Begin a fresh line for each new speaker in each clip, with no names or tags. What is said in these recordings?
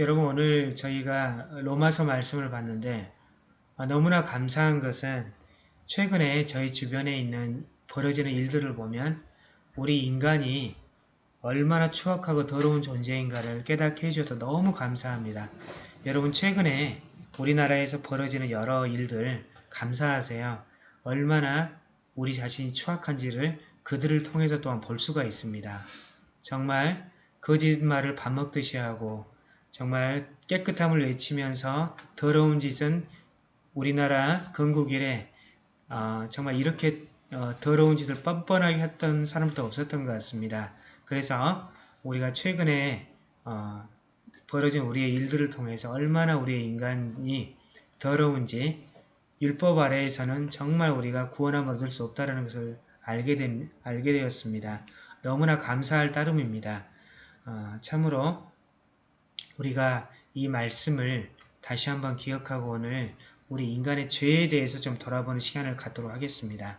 여러분 오늘 저희가 로마서 말씀을 봤는데 아, 너무나 감사한 것은 최근에 저희 주변에 있는 벌어지는 일들을 보면 우리 인간이 얼마나 추악하고 더러운 존재인가를 깨닫게 해주셔서 너무 감사합니다. 여러분 최근에 우리나라에서 벌어지는 여러 일들 감사하세요. 얼마나 우리 자신이 추악한지를 그들을 통해서 또한 볼 수가 있습니다. 정말 거짓말을 밥 먹듯이 하고 정말 깨끗함을 외치면서 더러운 짓은 우리나라 건국 이래 어, 정말 이렇게 어, 더러운 짓을 뻔뻔하게 했던 사람도 없었던 것 같습니다. 그래서 우리가 최근에 어, 벌어진 우리의 일들을 통해서 얼마나 우리의 인간이 더러운지 율법 아래에서는 정말 우리가 구원함을 얻을 수 없다는 것을 알게, 된, 알게 되었습니다. 너무나 감사할 따름입니다. 어, 참으로 우리가 이 말씀을 다시 한번 기억하고 오늘 우리 인간의 죄에 대해서 좀 돌아보는 시간을 갖도록 하겠습니다.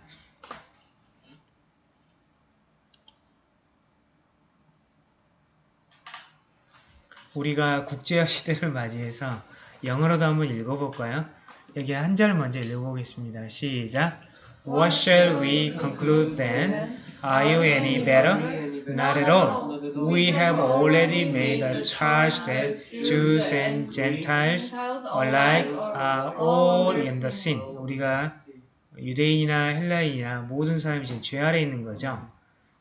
우리가 국제화 시대를 맞이해서 영어로도 한번 읽어볼까요? 여기 한 절 먼저 읽어보겠습니다. 시작! What shall we conclude then? Are you any better? Not at all. We have already made a charge that Jews and Gentiles alike are all in the sin. 우리가 유대인이나 헬라인이나 모든 사람이 지금 죄 아래 있는 거죠.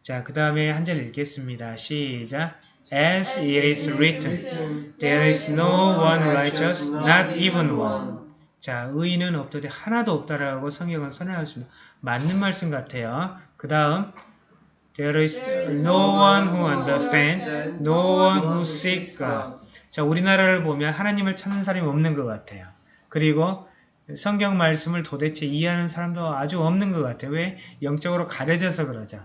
자, 그 다음에 한 절 읽겠습니다. 시작! As it is written, there is no one righteous, not even one. 자, 의인은 없더니 하나도 없다라고 성경은 선언하십니다. 맞는 말씀 같아요. 그 다음, there is no one who understands, no one who seeks God. 자, 우리나라를 보면 하나님을 찾는 사람이 없는 것 같아요. 그리고 성경 말씀을 도대체 이해하는 사람도 아주 없는 것 같아요. 왜? 영적으로 가려져서 그러죠.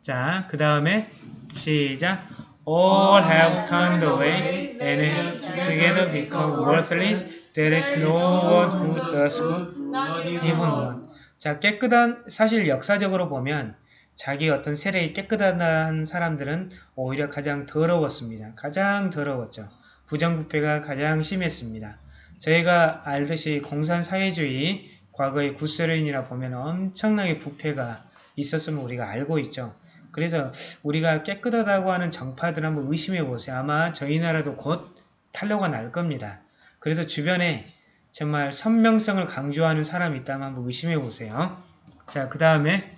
자, 그 다음에 시작. All have turned away and together become worthless. There is no one who does good, even one. 자, 깨끗한, 사실 역사적으로 보면 자기 어떤 세력이 깨끗한 사람들은 오히려 가장 더러웠습니다. 가장 더러웠죠. 부정부패가 가장 심했습니다. 저희가 알듯이 공산사회주의 과거의 구소련이나 보면 엄청나게 부패가 있었음을 우리가 알고 있죠. 그래서 우리가 깨끗하다고 하는 정파들 한번 의심해 보세요. 아마 저희 나라도 곧 탄로가 날 겁니다. 그래서 주변에 정말 선명성을 강조하는 사람이 있다면 한번 의심해 보세요. 자, 그 다음에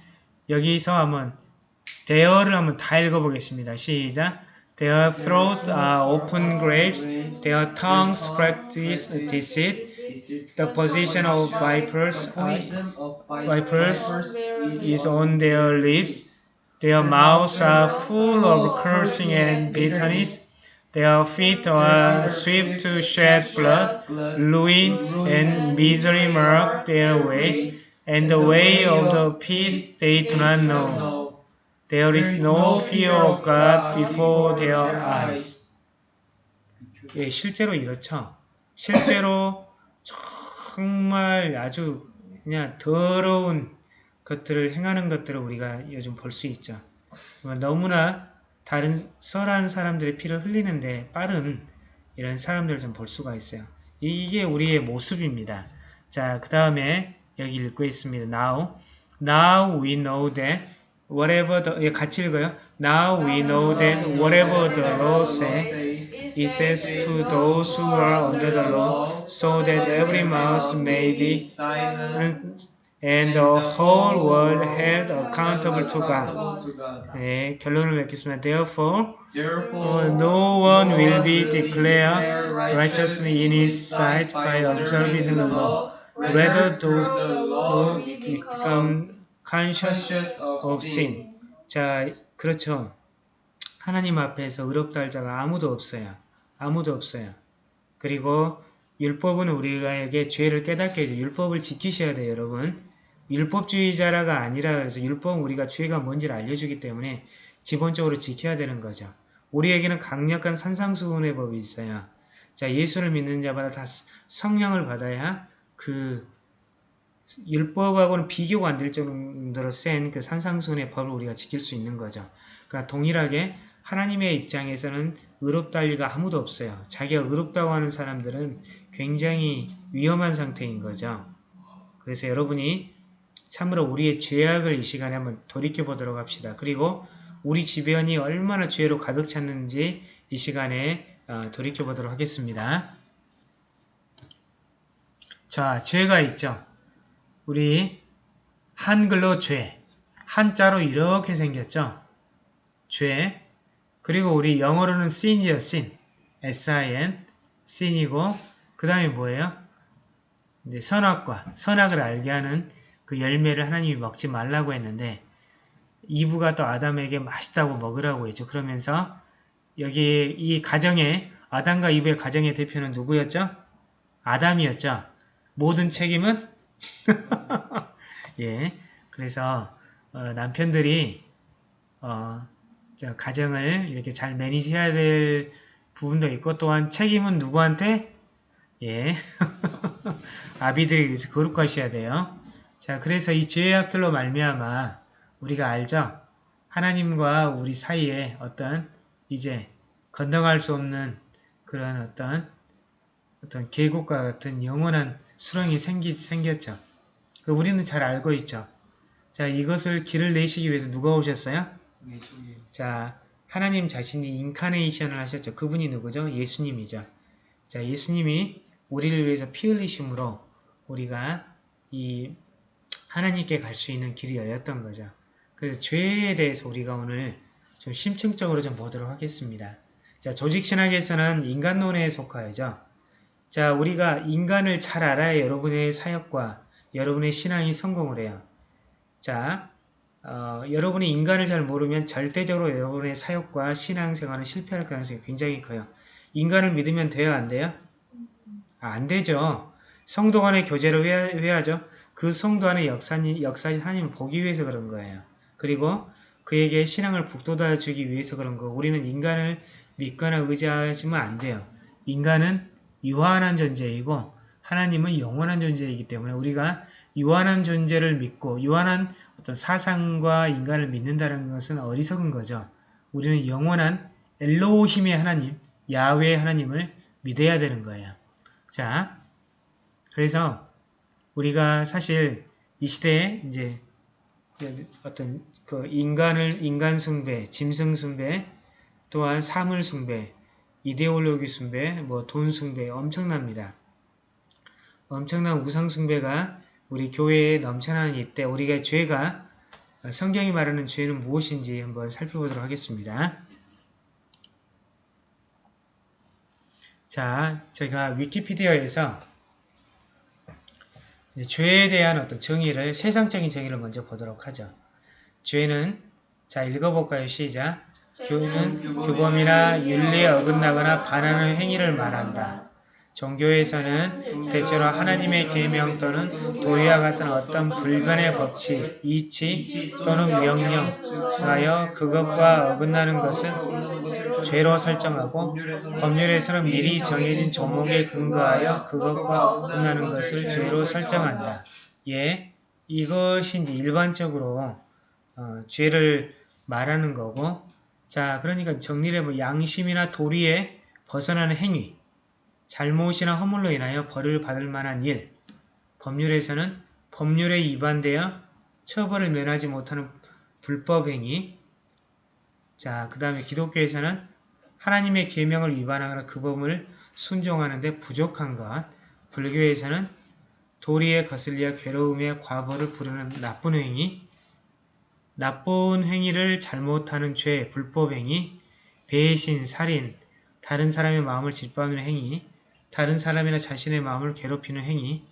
여기서 한번 there를 한번 다 읽어보겠습니다. 시작! Their throats are open graves, their tongues practice deceit, the position of vipers, vipers is on their lips, their mouths are full of cursing and bitterness, their feet are swift to shed blood, ruin and misery mark their ways, and the way of the peace they do not know. There is no fear of God before their eyes. 예, 실제로 이렇죠. 실제로 정말 아주 그냥 더러운 것들을 행하는 것들을 우리가 요즘 볼 수 있죠. 너무나 다른 설한 사람들의 피를 흘리는데 빠른 이런 사람들을 좀 볼 수가 있어요. 이게 우리의 모습입니다. 자, 그 다음에 여기 읽고 있습니다. Now, now we know that whatever the 예, 같이 읽어요. Now we know that whatever the law says, it says to those who are under the law, so that every mouth may be silenced and the whole world held accountable to God. 네, 결론을 맺겠습니다. Therefore, uh, no one will be declared righteous in his sight by observing the law. Rather, the law become conscious of sin. 자, 그렇죠. 하나님 앞에서 의롭다 할 자가 아무도 없어요. 아무도 없어요. 그리고 율법은 우리에게 죄를 깨닫게 해줘. 율법을 지키셔야 돼요, 여러분. 율법주의자라가 아니라 그래서 율법은 우리가 죄가 뭔지를 알려주기 때문에 기본적으로 지켜야 되는 거죠. 우리에게는 강력한 산상수훈의 법이 있어요. 자, 예수를 믿는 자마다 다 성령을 받아야 그 율법하고는 비교가 안 될 정도로 센 그 산상수훈의 법을 우리가 지킬 수 있는 거죠. 그러니까 동일하게 하나님의 입장에서는 의롭다 할 리가 아무도 없어요. 자기가 의롭다고 하는 사람들은 굉장히 위험한 상태인 거죠. 그래서 여러분이 참으로 우리의 죄악을 이 시간에 한번 돌이켜보도록 합시다. 그리고 우리 주변이 얼마나 죄로 가득 찼는지 이 시간에 어, 돌이켜보도록 하겠습니다. 자, 죄가 있죠. 우리 한글로 죄, 한자로 이렇게 생겼죠. 죄, 그리고 우리 영어로는 sin이죠, sin. S-I-N, sin이고 그 다음에 뭐예요? 이제 선악과, 선악을 알게 하는 그 열매를 하나님이 먹지 말라고 했는데 이브가 또 아담에게 맛있다고 먹으라고 했죠. 그러면서 여기 이 가정의 아담과 이브의 가정의 대표는 누구였죠? 아담이었죠. 모든 책임은 예. 그래서 어, 남편들이 어, 가정을 이렇게 잘 매니지해야 될 부분도 있고 또한 책임은 누구한테? 예. 아비들이 그래서 거룩하셔야 돼요. 자, 그래서 이 죄악들로 말미암아 우리가 알죠? 하나님과 우리 사이에 어떤 이제 건너갈 수 없는 그런 어떤 어떤 계곡과 같은 영원한 수렁이 생기, 생겼죠. 그 우리는 잘 알고 있죠. 자, 이것을 길을 내시기 위해서 누가 오셨어요? 자, 하나님 자신이 인카네이션을 하셨죠. 그분이 누구죠? 예수님이죠. 자, 예수님이 우리를 위해서 피 흘리심으로 우리가 이 하나님께 갈 수 있는 길이 열렸던 거죠. 그래서 죄에 대해서 우리가 오늘 좀 심층적으로 좀 보도록 하겠습니다. 자, 조직신학에서는 인간론에 속하여죠. 자, 우리가 인간을 잘 알아야 여러분의 사역과 여러분의 신앙이 성공을 해요. 자, 어, 여러분이 인간을 잘 모르면 절대적으로 여러분의 사역과 신앙생활은 실패할 가능성이 굉장히 커요. 인간을 믿으면 돼요? 안 돼요? 아, 안 되죠. 성도 간의 교제를 왜, 왜 하죠? 그 성도 안의 역사님, 역사신 하나님을 보기 위해서 그런 거예요. 그리고 그에게 신앙을 북돋아 주기 위해서 그런 거. 우리는 인간을 믿거나 의지하시면 안 돼요. 인간은 유한한 존재이고 하나님은 영원한 존재이기 때문에 우리가 유한한 존재를 믿고 유한한 어떤 사상과 인간을 믿는다는 것은 어리석은 거죠. 우리는 영원한 엘로힘의 하나님, 야외 하나님을 믿어야 되는 거예요. 자, 그래서 우리가 사실 이 시대에 이제 어떤 그 인간을 인간 숭배, 짐승 숭배, 또한 사물 숭배, 이데올로기 숭배, 뭐 돈 숭배 엄청납니다. 엄청난 우상 숭배가 우리 교회에 넘쳐나는 이때 우리가 죄가 성경이 말하는 죄는 무엇인지 한번 살펴보도록 하겠습니다. 자, 제가 위키피디아에서 죄에 대한 어떤 정의를 세상적인 정의를 먼저 보도록 하죠. 죄는 자 읽어볼까요? 시작. 죄는 규범이나 윤리에 어긋나거나 반하는 행위를 말한다. 종교에서는 대체로 하나님의 계명 또는 도리와 같은 어떤 불변의 법칙, 이치 또는 명령, 하여 그것과 어긋나는 것은 죄로 설정하고 법률에서는 미리 정해진 종목에 근거하여 그것과 어긋나는 것을 죄로 설정한다. 예, 이것이 일반적으로 어, 죄를 말하는 거고 자 그러니까 정리를 뭐 양심이나 도리에 벗어나는 행위 잘못이나 허물로 인하여 벌을 받을 만한 일, 법률에서는 법률에 위반되어 처벌을 면하지 못하는 불법행위, 자, 그 다음에 기독교에서는 하나님의 계명을 위반하거나 그 법을 순종하는 데 부족한 것, 불교에서는 도리에 거슬려 괴로움의 과거를 부르는 나쁜 행위, 나쁜 행위를 잘못하는 죄, 불법행위, 배신, 살인, 다른 사람의 마음을 짓밟는 행위, 다른 사람이나 자신의 마음을 괴롭히는 행위,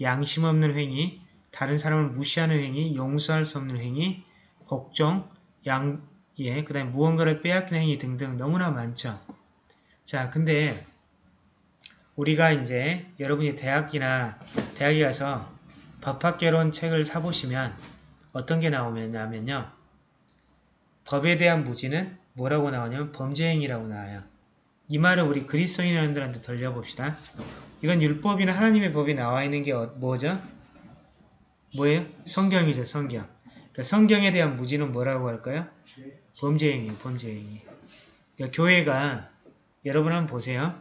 양심 없는 행위, 다른 사람을 무시하는 행위, 용서할 수 없는 행위, 복종, 양, 예, 그 다음에 무언가를 빼앗기는 행위 등등 너무나 많죠. 자, 근데 우리가 이제 여러분이 대학이나 대학에 가서 법학개론 책을 사보시면 어떤 게 나오냐면요. 법에 대한 무지는 뭐라고 나오냐면 범죄행위라고 나와요. 이 말을 우리 그리스도인들한테 돌려봅시다. 이런 율법이나 하나님의 법이 나와 있는 게 어, 뭐죠? 뭐예요? 성경이죠, 성경. 그러니까 성경에 대한 무지는 뭐라고 할까요? 범죄행위, 범죄행위. 교회가 여러분 한번 보세요.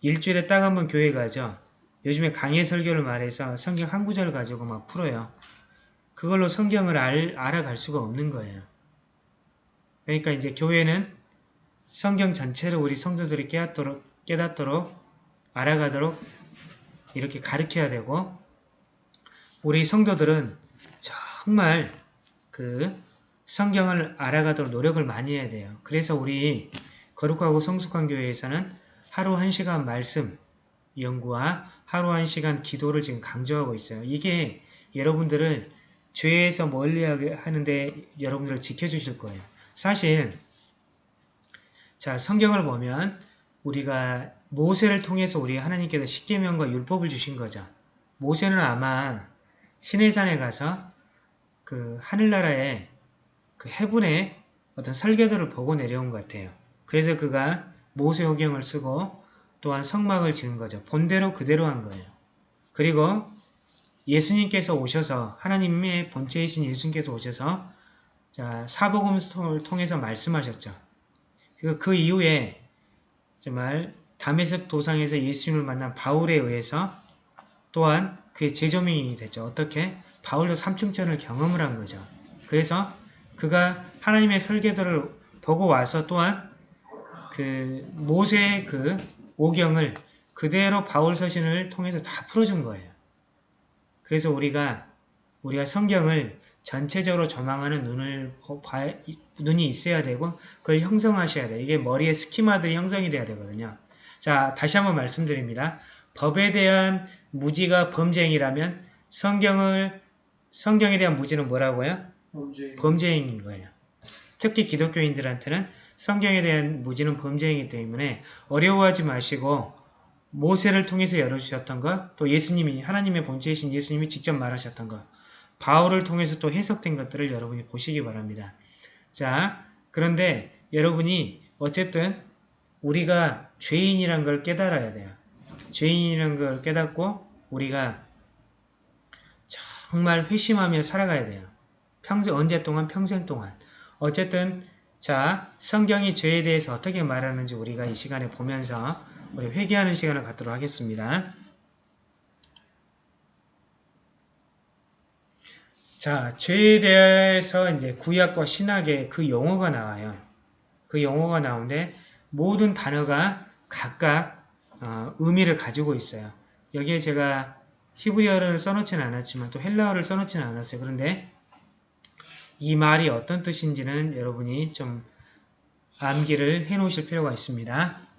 일주일에 딱 한 번 교회 가죠. 요즘에 강의 설교를 말해서 성경 한 구절 가지고 막 풀어요. 그걸로 성경을 알, 알아갈 수가 없는 거예요. 그러니까 이제 교회는 성경 전체를 우리 성도들이 깨닫도록, 깨닫도록 알아가도록 이렇게 가르쳐야 되고 우리 성도들은 정말 그 성경을 알아가도록 노력을 많이 해야 돼요. 그래서 우리 거룩하고 성숙한 교회에서는 하루 한 시간 말씀 연구와 하루 한 시간 기도를 지금 강조하고 있어요. 이게 여러분들을 죄에서 멀리하게 하는데 여러분들을 지켜주실 거예요. 사실 자 성경을 보면 우리가 모세를 통해서 우리 하나님께서 십계명과 율법을 주신 거죠. 모세는 아마 시내산에 가서 그 하늘나라의 그 해분의 어떤 설계도를 보고 내려온 것 같아요. 그래서 그가 모세오경을 쓰고 또한 성막을 지은 거죠. 본대로 그대로 한 거예요. 그리고 예수님께서 오셔서 하나님의 본체이신 예수님께서 오셔서 자, 사복음을 통해서 말씀하셨죠. 그리고 그 이후에 정말 담에색 도상에서 예수님을 만난 바울에 의해서 또한 그의 재조명이 됐죠. 어떻게? 바울도 삼층천을 경험을 한 거죠. 그래서 그가 하나님의 설계도를 보고 와서 또한 그 모세의 그 오경을 그대로 바울 서신을 통해서 다 풀어준 거예요. 그래서 우리가 우리가 성경을 전체적으로 조망하는 눈을 봐, 눈이 있어야 되고 그걸 형성하셔야 돼요. 이게 머리에 스키마들이 형성이 돼야 되거든요. 자, 다시 한번 말씀드립니다. 법에 대한 무지가 범죄행위라면 성경을 성경에 대한 무지는 뭐라고요?
범죄.
범죄행위인 거예요. 특히 기독교인들한테는 성경에 대한 무지는 범죄이기 때문에 어려워하지 마시고 모세를 통해서 열어주셨던 것, 또 예수님이 하나님의 본체이신 예수님이 직접 말하셨던 것, 바울을 통해서 또 해석된 것들을 여러분이 보시기 바랍니다. 자, 그런데 여러분이 어쨌든 우리가 죄인이란 걸 깨달아야 돼요. 죄인이란 걸 깨닫고 우리가 정말 회심하며 살아가야 돼요. 평생 언제 동안 평생 동안 어쨌든 자 성경이 죄에 대해서 어떻게 말하는지 우리가 이 시간에 보면서 우리 회개하는 시간을 갖도록 하겠습니다. 자 죄에 대해서 이제 구약과 신학의 그 용어가 나와요. 그 용어가 나오는데 모든 단어가 각각 어, 의미를 가지고 있어요. 여기에 제가 히브리어를 써놓지는 않았지만 또 헬라어를 써놓지는 않았어요. 그런데 이 말이 어떤 뜻인지는 여러분이 좀 암기를 해 놓으실 필요가 있습니다.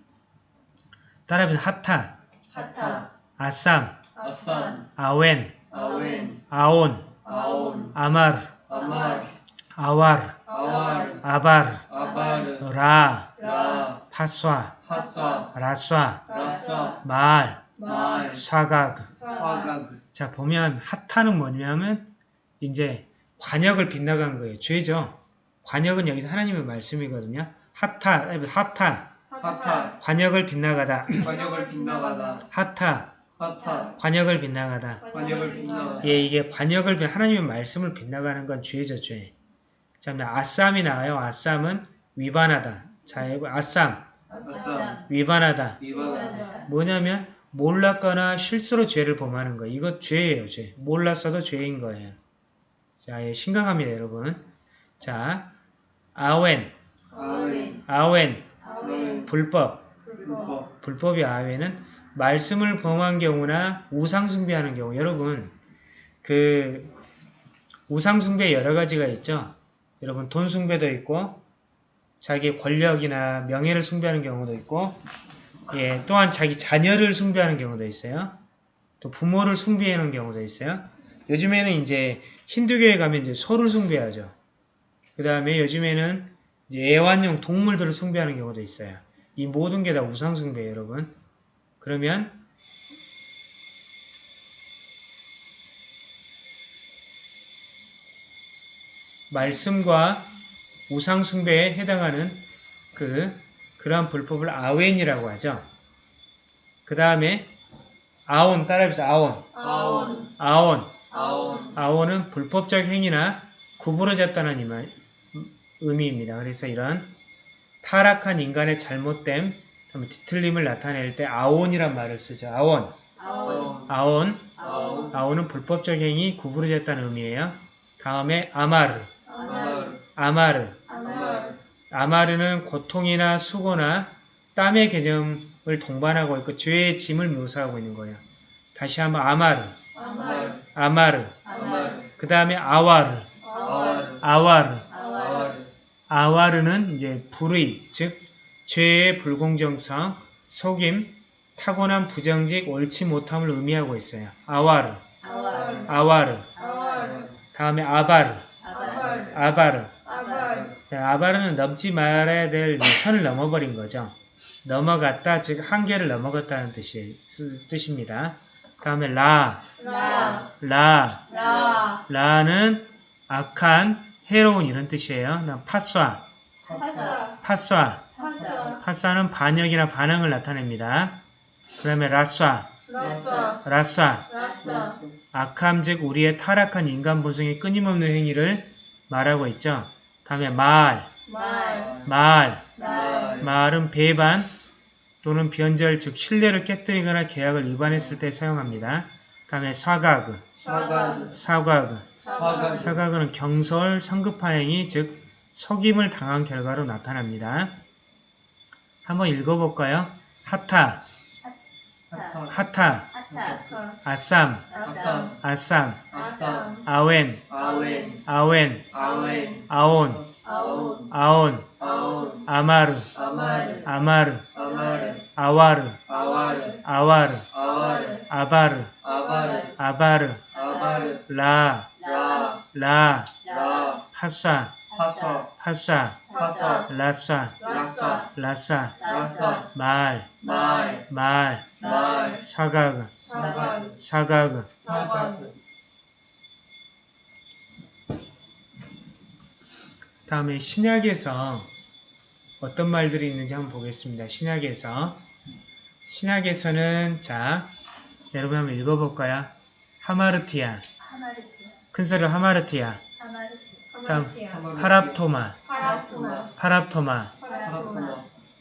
따라해보세요. 하타,
하타,
아쌈,
아산,
아웬,
아웬,
아온,
아온,
아마르,
아말,
아와르,
아왈,
아바르,
아바르,
라,
라,
파쏴,
하사,
라쏴,
라사,
말,
말,
사각.
사각,
자 보면 하타는 뭐냐면 이제 관역을 빗나간 거예요. 죄죠. 관역은 여기서 하나님의 말씀이거든요. 하타, 하타,
하타,
관역을 빗나가다.
관역을 빗나가다,
하타,
하타,
관역을 빗나가다.
관역을 빗나가다,
예, 이게 관역을 빗- 하나님의 말씀을 빗나가는 건 죄죠, 죄. 자, 그다음에 아쌈이 나와요. 아쌈은 위반하다. 자, 여기 아쌈, 위반하다.
위반하다,
뭐냐면 몰랐거나 실수로 죄를 범하는 거. 이거 죄예요, 죄. 몰랐어도 죄인 거예요. 자, 예, 심각합니다, 여러분. 자, 아웬,
아웬,
아웬, 불법.
불법,
불법이 아웨는 말씀을 범한 경우나 우상 숭배하는 경우. 여러분, 그 우상 숭배 여러 가지가 있죠. 여러분 돈 숭배도 있고 자기 권력이나 명예를 숭배하는 경우도 있고 예, 또한 자기 자녀를 숭배하는 경우도 있어요. 또 부모를 숭배하는 경우도 있어요. 요즘에는 이제 힌두교에 가면 이제 소를 숭배하죠. 그 다음에 요즘에는 애완용 동물들을 숭배하는 경우도 있어요. 이 모든 게 다 우상 숭배예요, 여러분. 그러면 말씀과 우상 숭배에 해당하는 그 그러한 불법을 아웬이라고 하죠. 그 다음에 아온 따라해보세요. 아온.
아온,
아온.
아온,
아온은 불법적 행위나 구부러졌다는 의미입니다. 그래서 이런 타락한 인간의 잘못됨, 뒤틀림을 나타낼 때 아온이란 말을 쓰죠. 아온.
아온
아온.
아온
아온은 불법적 행위, 구부러졌다는 의미예요. 다음에 아마르.
아마르
아마르.
아마르
아마르는 고통이나 수고나 땀의 개념을 동반하고 있고 죄의 짐을 묘사하고 있는 거예요. 다시 한번 아마르.
아마르
아마르. 그 다음에 아와르.
아와르
아와르는 이제 불의, 즉 죄의 불공정성, 속임, 타고난 부정직, 옳지 못함을 의미하고 있어요. 아와르,
아와르
아와르.
아와르
다음에 아바르,
아바르
아바르. 아바르는 넘지 말아야 될 선을 넘어버린 거죠. 넘어갔다, 즉 한계를 넘어갔다는 뜻이, 쓰- 뜻입니다. 다음에 라,
라
라,
라
라는 악한, 해로운 이런 뜻이에요. 그다음
파사
파쏴.
파사
파사는 반역이나 반항을 나타냅니다. 그 다음에 라쏴,
라사
악함 즉 우리의 타락한 인간 본성의 끊임없는 행위를 말하고 있죠. 다음에 말,
말
말,
말
말은 배반 또는 변절 즉 신뢰를 깨뜨리거나 계약을 위반했을 때 사용합니다. 다음에 사가그,
사간
사과그, 사가그는 경솔, 성급한 행위 즉 속임을 당한 결과로 나타납니다. 한번 읽어볼까요? חטא,
חטא.
אשם,
אשם
און, און.
עון, עון.
עמל, עמל.
עול, עול.
עבר, עבר.
רע, רע
רע, רע
פשע, פשע
פשע,
פשע
רשע,
רשע
רשע, רשע מעל,
מעל מעל,
מעל שגג, שגה
שגג. שגה
다음에 신약에서 어떤 말들이 있는지 한번 보겠습니다. 신약에서 신약에서는 자 여러분 한번 읽어볼까요? 하마르티아
하마르티아
큰 소리로 하마르티아.
하마르티아
다음 파랍토마. 파랍토마.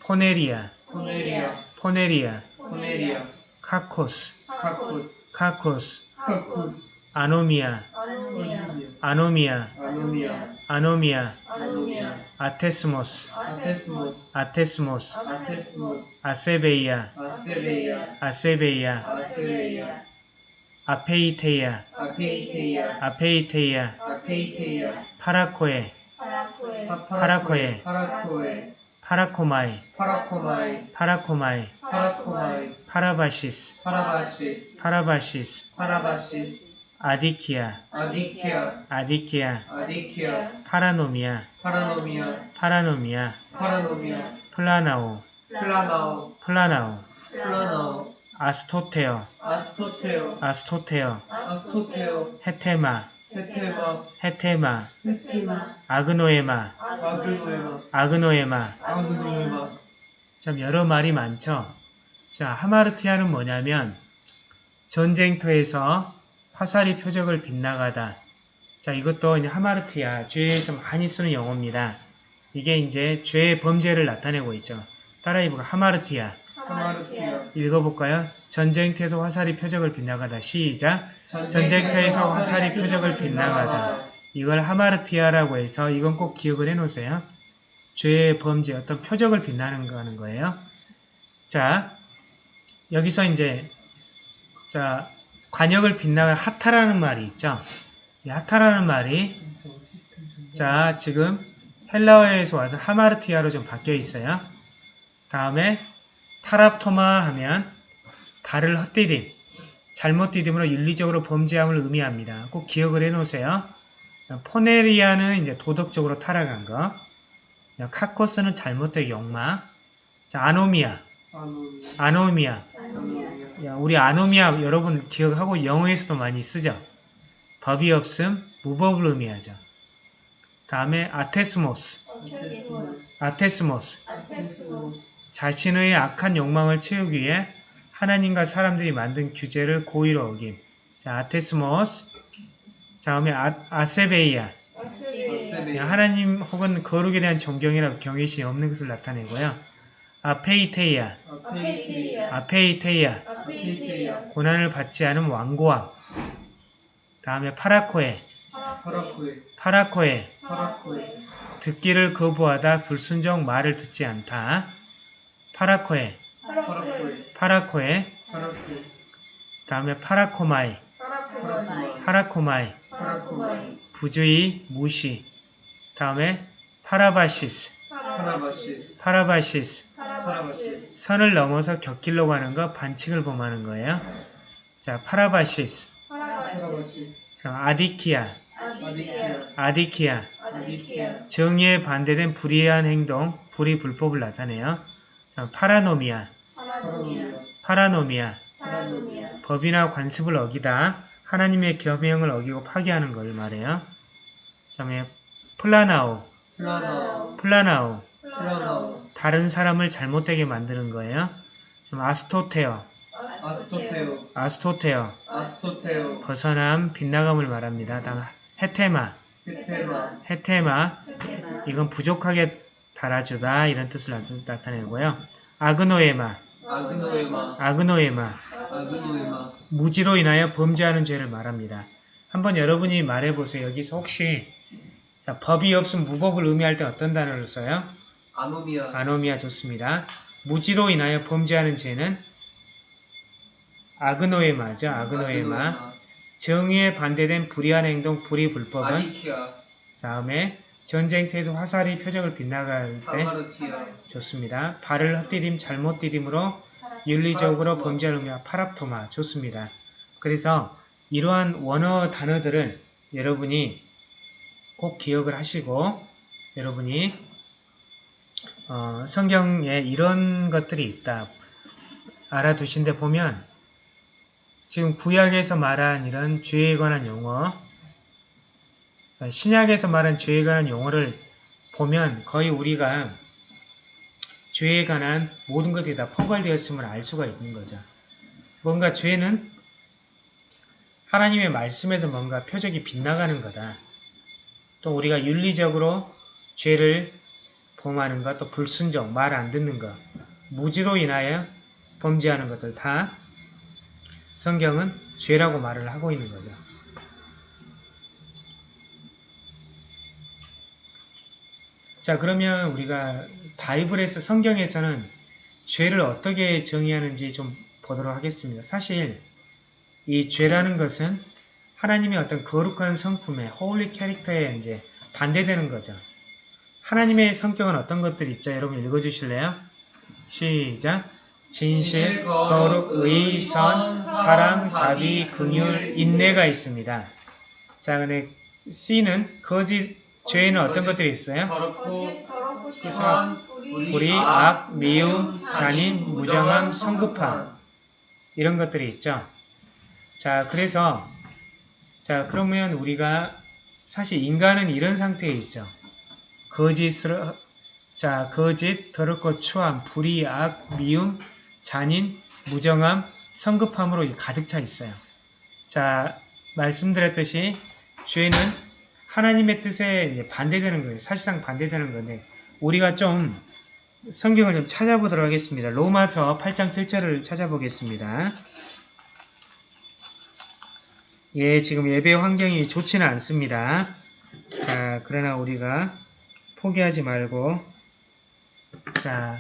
포네리아.
포네리아.
포네리아 카코스.
카코스.
카코스 ἀνομία.
ἀνομία. ἀνομία. ἄθεσμος. ἄθεσμος. ἄθεσμος
ἀσέβεια ἀσέβεια. ἀσέβεια ἀπείθεια ἀπείθεια
ἀπείθεια παρακοή. παρακοή. παρακοή. παρακοή.
παρακούομαι. παρακούομαι. παρακούομαι.
παρακούομαι. παράβασις. παράβασις.
παράβασις. παράβασις. ἀδικία.
ἀδικία. ἀδικία. ἀδικία.
παρανομία. παρανομία. παρανομία. παρανομία. πλανάω.
πλανάω. πλανάω. πλανάω ἀστοχέω. ἀστοχέω.
ἀστοχέω. ἀστοχέω. ἥττημα. ἥττημα. ἥττημα.
ἥττημα. ἀγνόημα. ἀγνόημα. ἀγνόημα. ἀγνόημα.
참 여러 말이 많죠. 자 ἁμαρτία는 뭐냐면 전쟁터에서 화살이 표적을 빗나가다. 자 이것도 이제 ἁμαρτία 죄에서 많이 쓰는 용어입니다. 이게 이제 죄의 범죄를 나타내고 있죠. 따라 해보고 하마르티아
하마르티아
읽어볼까요? 전쟁터에서 화살이 표적을 빗나가다. 시작. 전쟁터에서 화살이 표적을 빗나가다. 이걸 하마르티아라고 해서 이건 꼭 기억을 해놓으세요. 죄의 범죄, 어떤 표적을 빛나는 거 하는 거예요. 자, 여기서 이제, 자, 관역을 빛나는 하타라는 말이 있죠. 이 하타라는 말이, 자, 지금 헬라어에서 와서 하마르티아로 좀 바뀌어 있어요. 다음에 파랍토마 하면 발을 헛디딤, 잘못 디딤으로 윤리적으로 범죄함을 의미합니다. 꼭 기억을 해놓으세요. 포네리아는 이제 도덕적으로 타락한 거. 카코스는 잘못된 욕망. 자, 아노미아. 아노미아.
아노미아
야, 우리 ἀνομία 여러분 기억하고 영어에서도 많이 쓰죠. 법이 없음, 무법을 의미하죠. 다음에
ἄθεσμος. ἄθεσμος ἄθεσμος. ἄθεσμος
자신의 악한 욕망을 채우기 위해 하나님과 사람들이 만든 규제를 고의로 어김. 자, ἄθεσμος. 다음에 아, 그냥 하나님 혹은 거룩에 대한 존경이나 경외심이 없는 것을 나타내고요.
ἀπείθεια, ἀπείθεια.
고난을 받지 않은 완고함. 다음에
παρακοή, παρακοή. παρακοή, παρακοή.
듣기를 거부하다 불순종 말을 듣지 않다.
παρακοή, παρακοή.
다음에
παρακούομαι, παρακούομαι.
부주의, 무시. 다음에
παράβασις, παράβασις. παράβασις. παράβασις.
선을 넘어서 곁길로 가는 거 반칙을 범하는 거예요. 자,
παράβασις. ἀδικία. ἀδικία.
정의에 반대된 불의한 행동, 불의 불법을 나타내요. 자,
παρανομία, παρανομία. παρανομία. παρανομία.
법이나 관습을 어기다 하나님의 계명을 어기고 파괴하는 걸 말해요. 그 다음에
πλανάω, πλανάω. πλανάω. πλανάω.
다른 사람을 잘못되게 만드는 거예요. 좀
ἀστοχέω, ἀστοχέω. ἀστοχέω. ἀστοχέω.
벗어남, 빗나감을 말합니다. 다음
ἥττημα. ἥττημα. ἥττημα.
이건 부족하게 달아주다 이런 뜻을 나타내고요. ἀγνόημα,
아그노에마.
아그노에마.
아그노에마.
무지로 인하여 범죄하는 죄를 말합니다. 한번 여러분이 말해보세요. 여기서 혹시 자, 법이 없음 무법을 의미할 때 어떤 단어를 써요?
아노미아.
아노미아 좋습니다. 무지로 인하여 범죄하는 죄는 아그노에마죠. 아그노에마. 정의에 반대된 불의한 행동, 불의 불법은
아디키아.
다음에 전쟁터에서 화살이 표적을 빗나갈 때. 좋습니다. 발을 헛디딤, 잘못 디딤으로 윤리적으로 범죄를 의미하 파랍토마 좋습니다. 그래서 이러한 원어 단어들을 여러분이 꼭 기억을 하시고 여러분이 어, 성경에 이런 것들이 있다 알아두신데 보면 지금 구약에서 말한 이런 죄에 관한 용어 자, 신약에서 말한 죄에 관한 용어를 보면 거의 우리가 죄에 관한 모든 것들이 다 포괄되었음을 알 수가 있는 거죠. 뭔가 죄는 하나님의 말씀에서 뭔가 표적이 빗나가는 거다. 또 우리가 윤리적으로 죄를 범하는 것, 또 불순종, 말 안 듣는 것, 무지로 인하여 범죄하는 것들 다 성경은 죄라고 말을 하고 있는 거죠. 자 그러면 우리가 바이블에서 성경에서는 죄를 어떻게 정의하는지 좀 보도록 하겠습니다. 사실 이 죄라는 것은 하나님의 어떤 거룩한 성품의 holy 캐릭터에 이제 반대되는 거죠. 하나님의 성격은 어떤 것들이 있죠? 여러분 읽어주실래요? 시작. 진실, 거룩, 의, 선, 사랑, 자비, 긍휼, 인내가 있습니다. 자, 근데 C는 거짓, 죄에는 어떤 것들이 있어요?
더럽고
불의,
악, 미움, 잔인, 무정함, 성급함 이런 것들이 있죠. 자, 그래서 자 그러면 우리가 사실 인간은 이런 상태에 있죠. 거짓을 자 거짓, 더럽고 추함, 불의, 악, 미움, 잔인, 무정함, 성급함으로 가득 차 있어요. 자 말씀드렸듯이 죄는 하나님의 뜻에 반대되는 거예요. 사실상 반대되는 건데 우리가 좀 성경을 좀 찾아보도록 하겠습니다. 로마서 8장 7절을 찾아보겠습니다. 예, 지금 예배 환경이 좋지는 않습니다. 자, 그러나 우리가 포기하지 말고 자,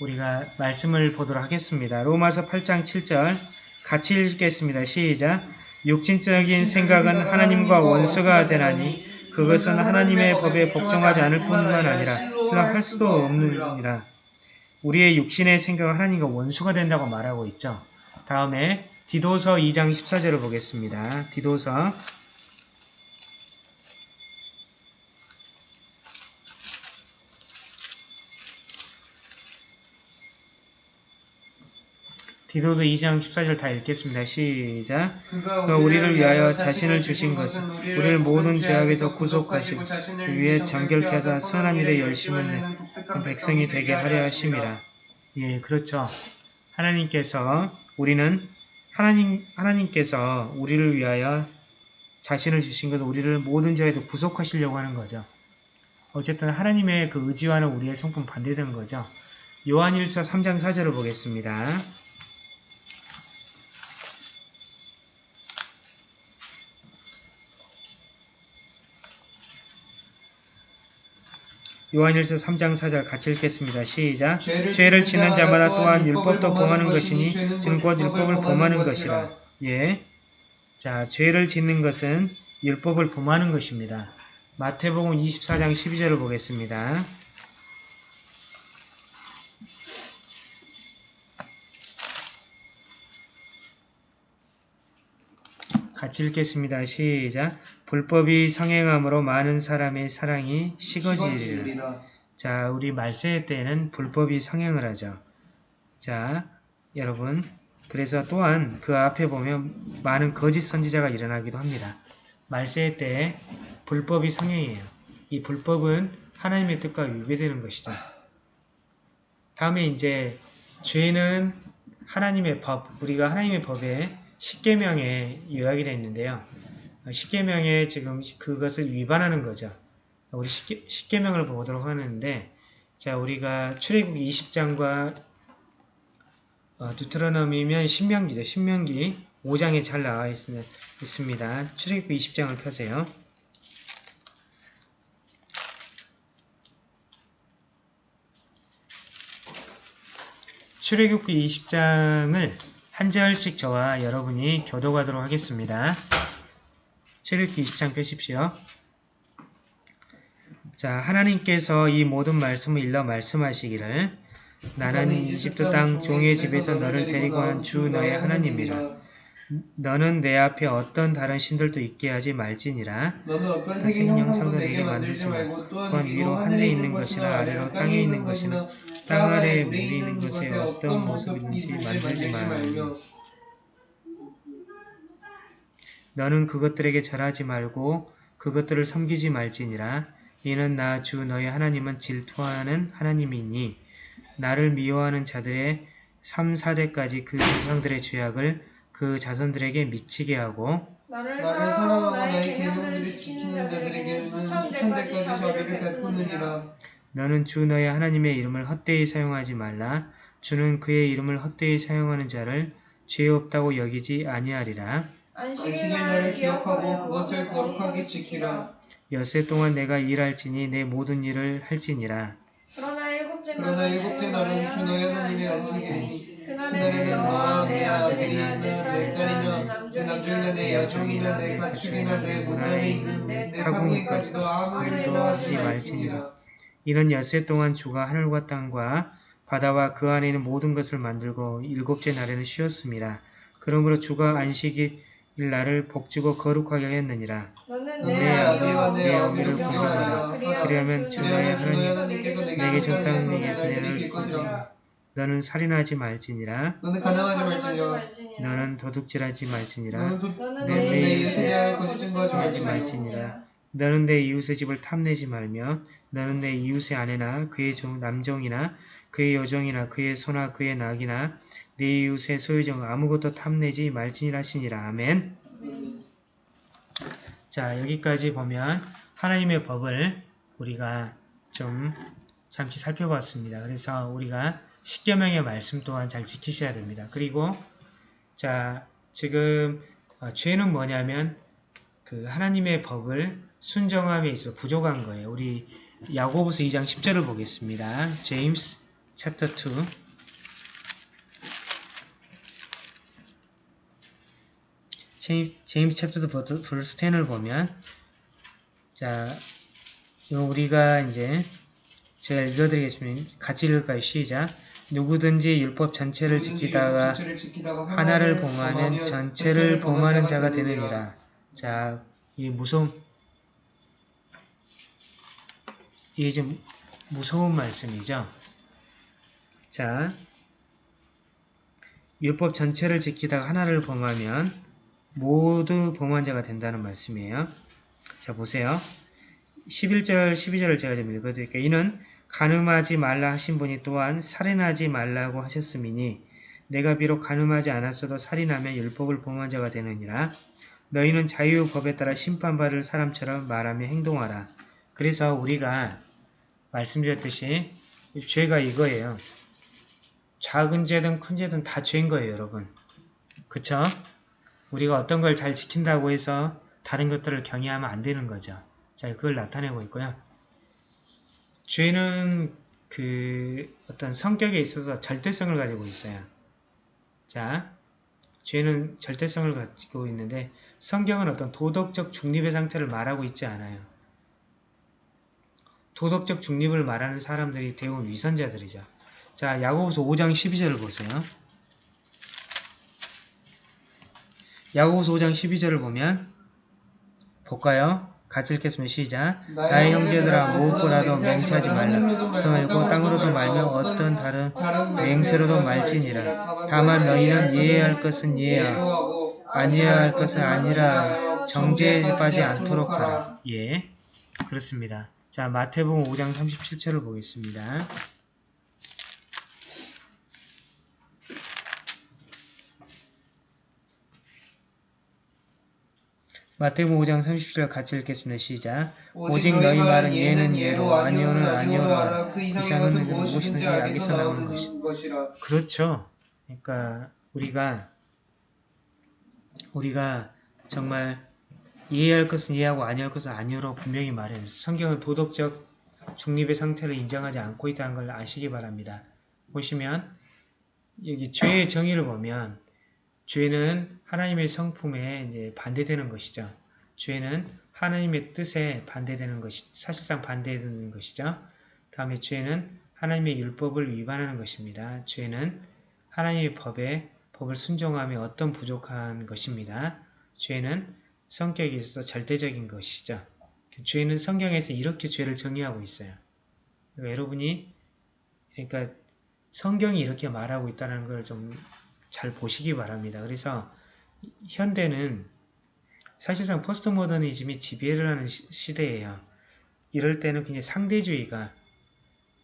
우리가 말씀을 보도록 하겠습니다. 로마서 8장 7절 같이 읽겠습니다. 시작. 육신적인 생각은 하나님과 원수가 되나니 그것은 하나님의 법에 복종하지 않을 뿐만 아니라 할 수도 없느니라. 우리의 육신의 생각은 하나님과 원수가 된다고 말하고 있죠. 다음에 디도서 2장 14절을 보겠습니다. 디도서 디도서 2장 14절 다 읽겠습니다. 시작.
그가
우리를 위하여 자신을 주신 것은 우리를 모든 죄악에서 구속하시고 위에 정결케 하사 선한 일에 열심을 내는 백성이 되게 하려 하심이라. 예, 그렇죠. 하나님께서 우리는 하나님 하나님께서 우리를 위하여 자신을 주신 것은 우리를 모든 죄에서 구속하시려고 하는 거죠. 어쨌든 하나님의 그 의지와는 우리의 성품 반대되는 거죠. 요한일서 3장 4절을 보겠습니다. 요한일서 3장 4절 같이 읽겠습니다. 시작. 죄를 지는 자마다 또한 율법도 범하는 것이니 지는 곧 율법을 범하는 것이라. 예. 자, 죄를 짓는 것은 율법을 범하는 것입니다. 마태복음 24장 12절을 보겠습니다. 같이 읽겠습니다. 시작. 불법이 성행함으로 많은 사람의 사랑이
식어지리라.
자, 우리 말세 때에는 불법이 성행을 하죠. 자, 여러분. 그래서 또한 그 앞에 보면 많은 거짓 선지자가 일어나기도 합니다. 말세 때에 불법이 성행이에요. 이 불법은 하나님의 뜻과 위배되는 것이죠. 다음에 이제 죄는 하나님의 법, 우리가 하나님의 법에 십계명에 요약이 되어 있는데요. 십계명에 지금 그것을 위반하는 거죠. 우리 십계, 십계명을 보도록 하는데 자 우리가 출애굽 20장과 어, 두트러너미면 신명기죠. 신명기 5장에 잘 나와 있, 있습니다. 출애굽 20장을 펴세요. 출애굽기 20장을 한 절씩 저와 여러분이 교도하도록 하겠습니다. 출애굽기 20장 펴십시오. 자, 하나님께서 이 모든 말씀을 일러 말씀하시기를 나는 이집트 땅 종의 집에서 너를 데리고 온주 너의 하나님이라. 너는 내 앞에 어떤 다른 신들도 있게 하지 말지니라.
너는 어떤 색의 형상도 내게 만들지 말고 또한 위로 하늘에 있는 것이나 아래로 땅에 있는 것이나 땅 아래에 물이 있는 것에 어떤 모습인지 만들지 말며
너는 그것들에게 절하지 말고 그것들을 섬기지 말지니라. 이는 나 주 너의 하나님은 질투하는 하나님이니 나를 미워하는 자들의 3, 4대까지 그 조상들의 죄악을 그 자손들에게 미치게 하고
나를 사랑하고 나의 계명들을 지키는
자들에게는
수천 대까지 자비를 베푸느니라.
너는 주 너의 하나님의 이름을 헛되이 사용하지 말라. 주는 그의 이름을 헛되이 사용하는 자를 죄 없다고 여기지 아니하리라.
안식의 날을 기억하고
그것을 거룩하게 지키라.
여세 동안 내가 일할지니 내 모든 일을 할지니라.
그러나 일곱째
그러나
날은
일곱째 날은 주 너의 하나님의 안식이니
그날에는 너와 내 아들이나
내내
딸이나 내
남종이나 내 여종이나 내 가축이나 내 문안에 있는 내 타국이까지도 아무 일도 하지 말지니라.
이는 엿새 동안 주가 하늘과 땅과 바다와 그 안에 있는 모든 것을 만들고 일곱째 날에는 쉬었습니다. 그러므로 주가 안식일 날을 복주고 거룩하게 하였느니라.
너는 내내
아비와
내내
어미를. 공경하라.
그리하면 주 너의
주 너의 하나님께서 내게
내게
땅에서
땅 위에서
이길 것이라.
너는 살인하지 말지니라.
너는 가담하지 말지니라.
너는 도둑질하지 말지니라.
너는
내 이웃에
대하여 거짓
거짓
증거 하지
증거하지
말지니라.
말지니라.
너는 내 이웃의 집을 탐내지 말며 너는 내 이웃의 아내나 그의 종, 남종이나 그의 여종이나 그의 소나 그의 낙이나 내 이웃의 소유종 아무것도 탐내지 말지니라 하시니라. 아멘. 자 여기까지 보면 하나님의 법을 우리가 좀 잠시 살펴봤습니다. 그래서 우리가 십계명의 말씀 또한 잘 지키셔야 됩니다. 그리고 자 지금 어, 죄는 뭐냐면 그 하나님의 법을 순종함에 있어 부족한 거예요. 우리 야고보서 2장 10절을 보겠습니다. James chapter 2 Jame- James chapter 2 verse- verse 10을 보면 자 우리가 이제 제가 읽어드리겠습니다. 같이 읽을까요? 시작 누구든지 율법 전체를 지키다가 하나를 범하면 전체를 범하는 자가 되느니라. 자, 이 무서운 이게 좀 무서운 말씀이죠. 자, 율법 전체를 지키다가 하나를 범하면 모두 범한 자가 된다는 말씀이에요. 자, 보세요. 11절, 12절을 제가 좀 읽어드릴게요. 이는 간음하지 말라 하신 분이 또한 살인하지 말라고 하셨음이니 내가 비록 간음하지 않았어도 살인하면 율법을 범한 자가 되느니라. 너희는 자유법에 따라 심판받을 사람처럼 말하며 행동하라. 그래서 우리가 말씀드렸듯이 죄가 이거예요. 작은 죄든 큰 죄든 다 죄인 거예요, 여러분. 그쵸? 우리가 어떤 걸 잘 지킨다고 해서 다른 것들을 경외하면 안 되는 거죠. 자, 그걸 나타내고 있고요. 죄는 그 어떤 성격에 있어서 절대성을 가지고 있어요. 자, 죄는 절대성을 가지고 있는데 성경은 어떤 도덕적 중립의 상태를 말하고 있지 않아요. 도덕적 중립을 말하는 사람들이 대부분 위선자들이죠. 자, 야고보서 5장 12절을 보세요. 야고보서 5장 12절을 보면 볼까요? 같이 읽겠습니다. 시작. 나의 형제들아 무엇보다도 맹세하지 말라. 또 말고 땅으로도 말며 어떤 다른 맹세로도 말지니라. 다만 너희는 이해해야 할 것은 이해하고 아니해야 할 것은 아니라 정죄에 빠지 않도록 하라. 예, 그렇습니다. 자, 마태복음 5장 37절을 보겠습니다. 마태복음 5장 30절 같이 읽겠습니다. 시작. 오직 너희 말은 예는 예로 아니오는 아니오라.
그
이상은 무엇이든지 악에서 나오는
것이라.
그렇죠. 그러니까 우리가 우리가 정말 이해할 것은 이해하고 아니할 것은 아니오라고 분명히 말해요. 성경은 도덕적 중립의 상태를 인정하지 않고 있다는 걸 아시기 바랍니다. 보시면 여기 죄의 정의를 보면 죄는 하나님의 성품에 반대되는 것이죠. 죄는 하나님의 뜻에 반대되는 것이 사실상 반대되는 것이죠. 다음에 죄는 하나님의 율법을 위반하는 것입니다. 죄는 하나님의 법에 법을 순종하며 어떤 부족한 것입니다. 죄는 성격에 있어서 절대적인 것이죠. 죄는 성경에서 이렇게 죄를 정의하고 있어요. 그러니까 여러분이 그러니까 성경이 이렇게 말하고 있다는 걸 좀 잘 보시기 바랍니다. 그래서 현대는 사실상 포스트 모더니즘이 지배를 하는 시, 대예요 이럴 때는 그냥 상대주의가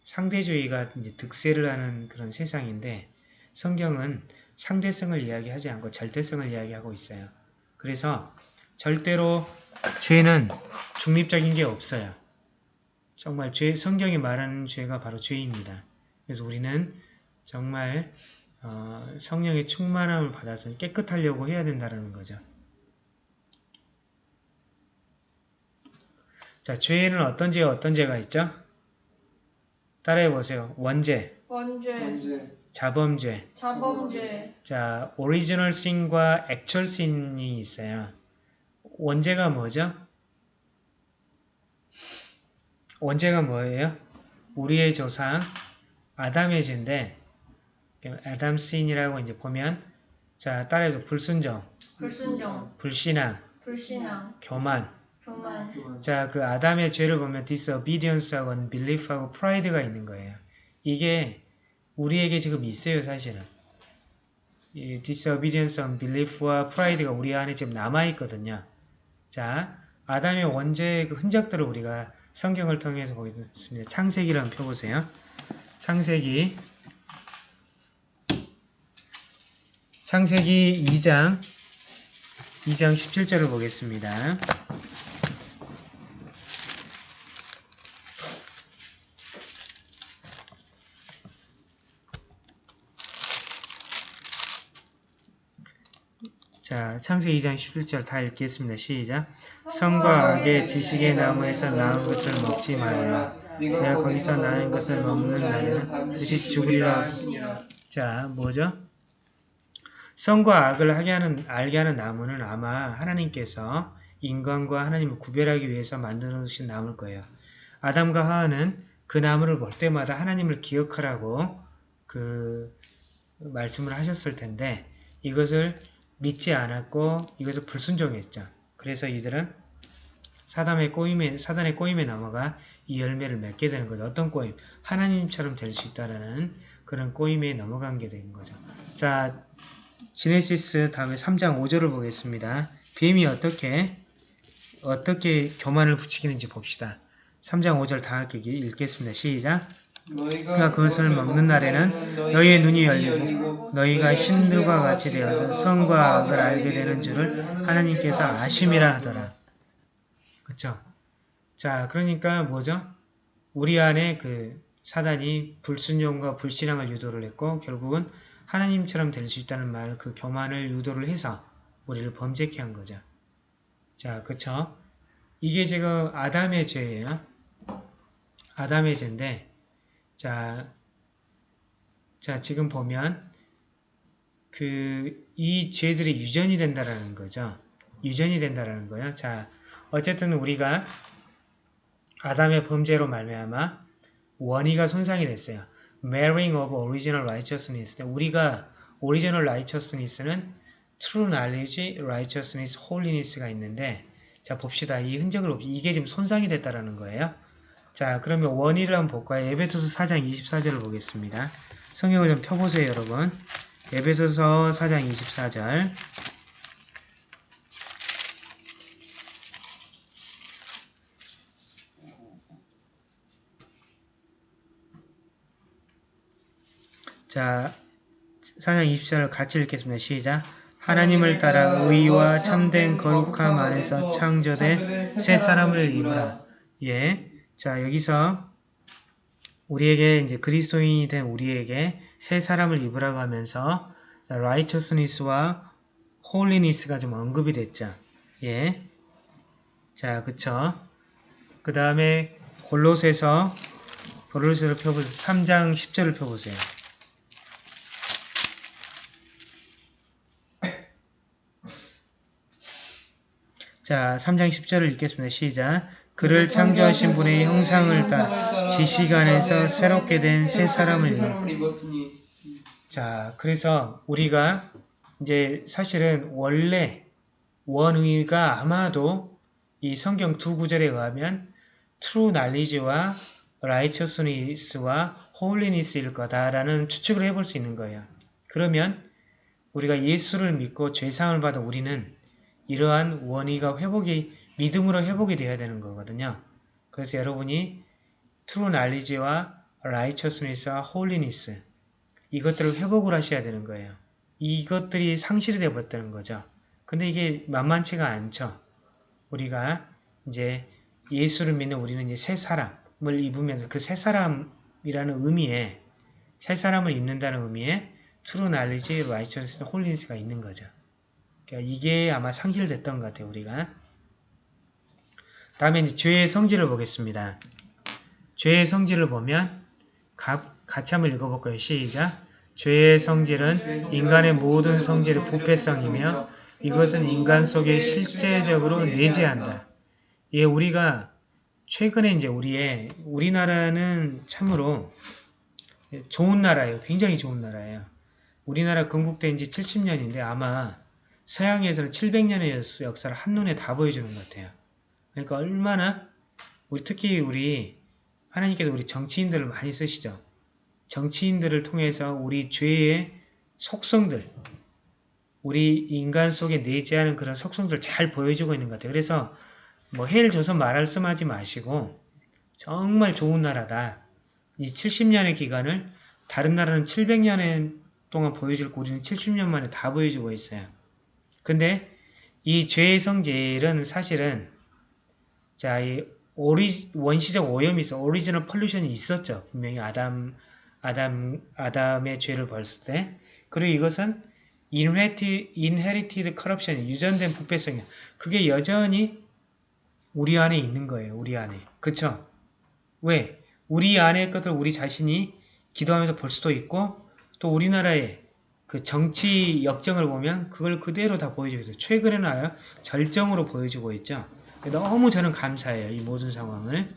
상대주의가 득세를 하는 그런 세상인데 성경은 상대성을 이야기하지 않고 절대성을 이야기하고 있어요. 그래서 절대로 죄는 중립적인 게 없어요. 정말 죄, 성경이 말하는 죄가 바로 죄입니다. 그래서 우리는 정말 어, 성령의 충만함을 받아서 깨끗하려고 해야 된다는 거죠. 자, 죄에는 어떤 죄와 어떤 죄가 있죠? 따라해 보세요. 원죄,
원죄,
자범죄,
자범죄,
자, original sin과 actual sin이 있어요. 원죄가 뭐죠? 원죄가 뭐예요? 우리의 조상 아담의 죄인데 아담 신이라고 이제 보면 자 따라해서 불순종,
불순종,
불신앙,
불신앙,
교만
교만,
자 그 아담의 죄를 보면 disobedience하고 unbelief하고 pride가 있는 거예요. 이게 우리에게 지금 있어요 사실은. 이 disobedience, unbelief와 pride가 우리 안에 지금 남아 있거든요. 자, 아담의 원죄의 그 흔적들을 우리가 성경을 통해서 보겠습니다. 창세기를 한번 펴보세요. 창세기 창세기 2장 2장 17절을 보겠습니다. 자, 창세기 2장 17절 다 읽겠습니다. 시작. 성과 악의 지식의 나무에서 나은 것을 먹지 말라. 내가 거기서 나는 것을 먹는 날에는 그것이 죽으리라. 자, 뭐죠? 성과 악을 하게 하는, 알게 하는 나무는 아마 하나님께서 인간과 하나님을 구별하기 위해서 만들어 놓으신 나무일 거예요. 아담과 하와는 그 나무를 볼 때마다 하나님을 기억하라고 그 말씀을 하셨을 텐데 이것을 믿지 않았고 이것을 불순종했죠. 그래서 이들은 사단의 꼬임에, 사단의 꼬임에 넘어가 이 열매를 맺게 되는 거죠. 어떤 꼬임? 하나님처럼 될 수 있다라는 그런 꼬임에 넘어간 게 된 거죠. 자, 지네시스 다음에 3장 5절을 보겠습니다. 뱀이 어떻게 어떻게 교만을 부추기는지 봅시다. 3장 5절 다 읽겠습니다. 시작.
너희가
그것을 먹는 날에는 너희의 눈이 열리고 너희가 신들과 같이 되어서 성과 악을 알게 되는 줄을 하나님께서 아심이라 하더라. 그쵸? 자, 그러니까 뭐죠? 우리 안에 그 사단이 불순종과 불신앙을 유도를 했고 결국은 하나님처럼 될 수 있다는 말, 그 교만을 유도를 해서 우리를 범죄케 한 거죠. 자, 그쵸? 이게 지금 아담의 죄예요. 아담의 죄인데, 자, 자 지금 보면 그 이 죄들이 유전이 된다라는 거죠. 유전이 된다라는 거예요. 자, 어쨌든 우리가 아담의 범죄로 말미암아 원의가 손상이 됐어요. Marrying of original righteousness. 우리가 original righteousness는 true knowledge, righteousness, holiness가 있는데 자 봅시다. 이 흔적을 봅시다. 이게 지금 손상이 됐다라는 거예요. 자 그러면 원의를 한번 볼까요? 에베소서 4장 24절을 보겠습니다. 성경을 좀 펴보세요 여러분. 에베소서 4장 24절 자, 4장 24절 같이 읽겠습니다. 시작. 하나님을 따라 의와 참된 거룩함 안에서 창조된 새 사람을 입으라. 예. 자, 여기서 우리에게 이제 그리스도인이 된 우리에게 새 사람을 입으라고 하면서 자, righteousness와 holiness가 좀 언급이 됐죠. 예. 자, 그쵸. 그 다음에 골로새서 골로새를 펴보세요. 3장 10절을 펴보세요. 자, 3장 10절을 읽겠습니다. 시작. 그를 창조하신 분의 형상을 따 지시간에서 새롭게 된 새 사람을 입
입었으니
자, 그래서 우리가 이제 사실은 원래 원의가 아마도 이 성경 두 구절에 의하면 true knowledge와 righteousness와 holiness일 거다라는 추측을 해볼 수 있는 거예요. 그러면 우리가 예수를 믿고 죄사함을 받은 우리는 이러한 원의가 회복이 믿음으로 회복이 되어야 되는 거거든요. 그래서 여러분이 true knowledge와 righteousness와 holiness 이것들을 회복을 하셔야 되는 거예요. 이것들이 상실이 되어버렸다는 거죠. 근데 이게 만만치가 않죠. 우리가 이제 예수를 믿는 우리는 이제 새 사람을 입으면서 그 새 사람이라는 의미에 새 사람을 입는다는 의미에 true knowledge, righteousness, holiness가 있는 거죠. 그러니까 이게 아마 상실됐던 것 같아요. 우리가. 다음에 이제 죄의 성질을 보겠습니다. 죄의 성질을 보면 가, 같이 한번 읽어볼까요? 시작. 죄의 성질은 인간의 모든 성질의 부패성이며 이것은 인간 속에 실제적으로 내재한다. 예, 우리가 최근에 이제 우리의 우리나라는 참으로 좋은 나라예요. 굉장히 좋은 나라예요. 우리나라 건국된 지 70년인데 아마 서양에서는 700년의 역사를 한눈에 다 보여주는 것 같아요. 그러니까 얼마나 우리 특히 우리 하나님께서 우리 정치인들을 많이 쓰시죠. 정치인들을 통해서 우리 죄의 속성들, 우리 인간 속에 내재하는 그런 속성들을 잘 보여주고 있는 것 같아요. 그래서 뭐헬 조선 말씀하지 마시고 정말 좋은 나라다. 이 70년의 기간을 다른 나라는 700년 동안 보여줄 거 우리는 70년 만에 다 보여주고 있어요. 근데 이 죄의 성질은 사실은 자, 이 ori-, 원시적 오염이 있어. original pollution이 있었죠. 분명히 아담, 아담, 아담의 죄를 범했을 때. 그리고 이것은 inherited, inherited corruption, 유전된 부패성이야. 그게 여전히 우리 안에 있는 거예요. 우리 안에. 그쵸? 왜? 우리 안의 것을 우리 자신이 기도하면서 볼 수도 있고 또 우리나라의 그 정치 역정을 보면 그걸 그대로 다 보여주고 있어요. 최근에는 절정으로 보여주고 있죠. 너무 저는 감사해요. 이 모든 상황을.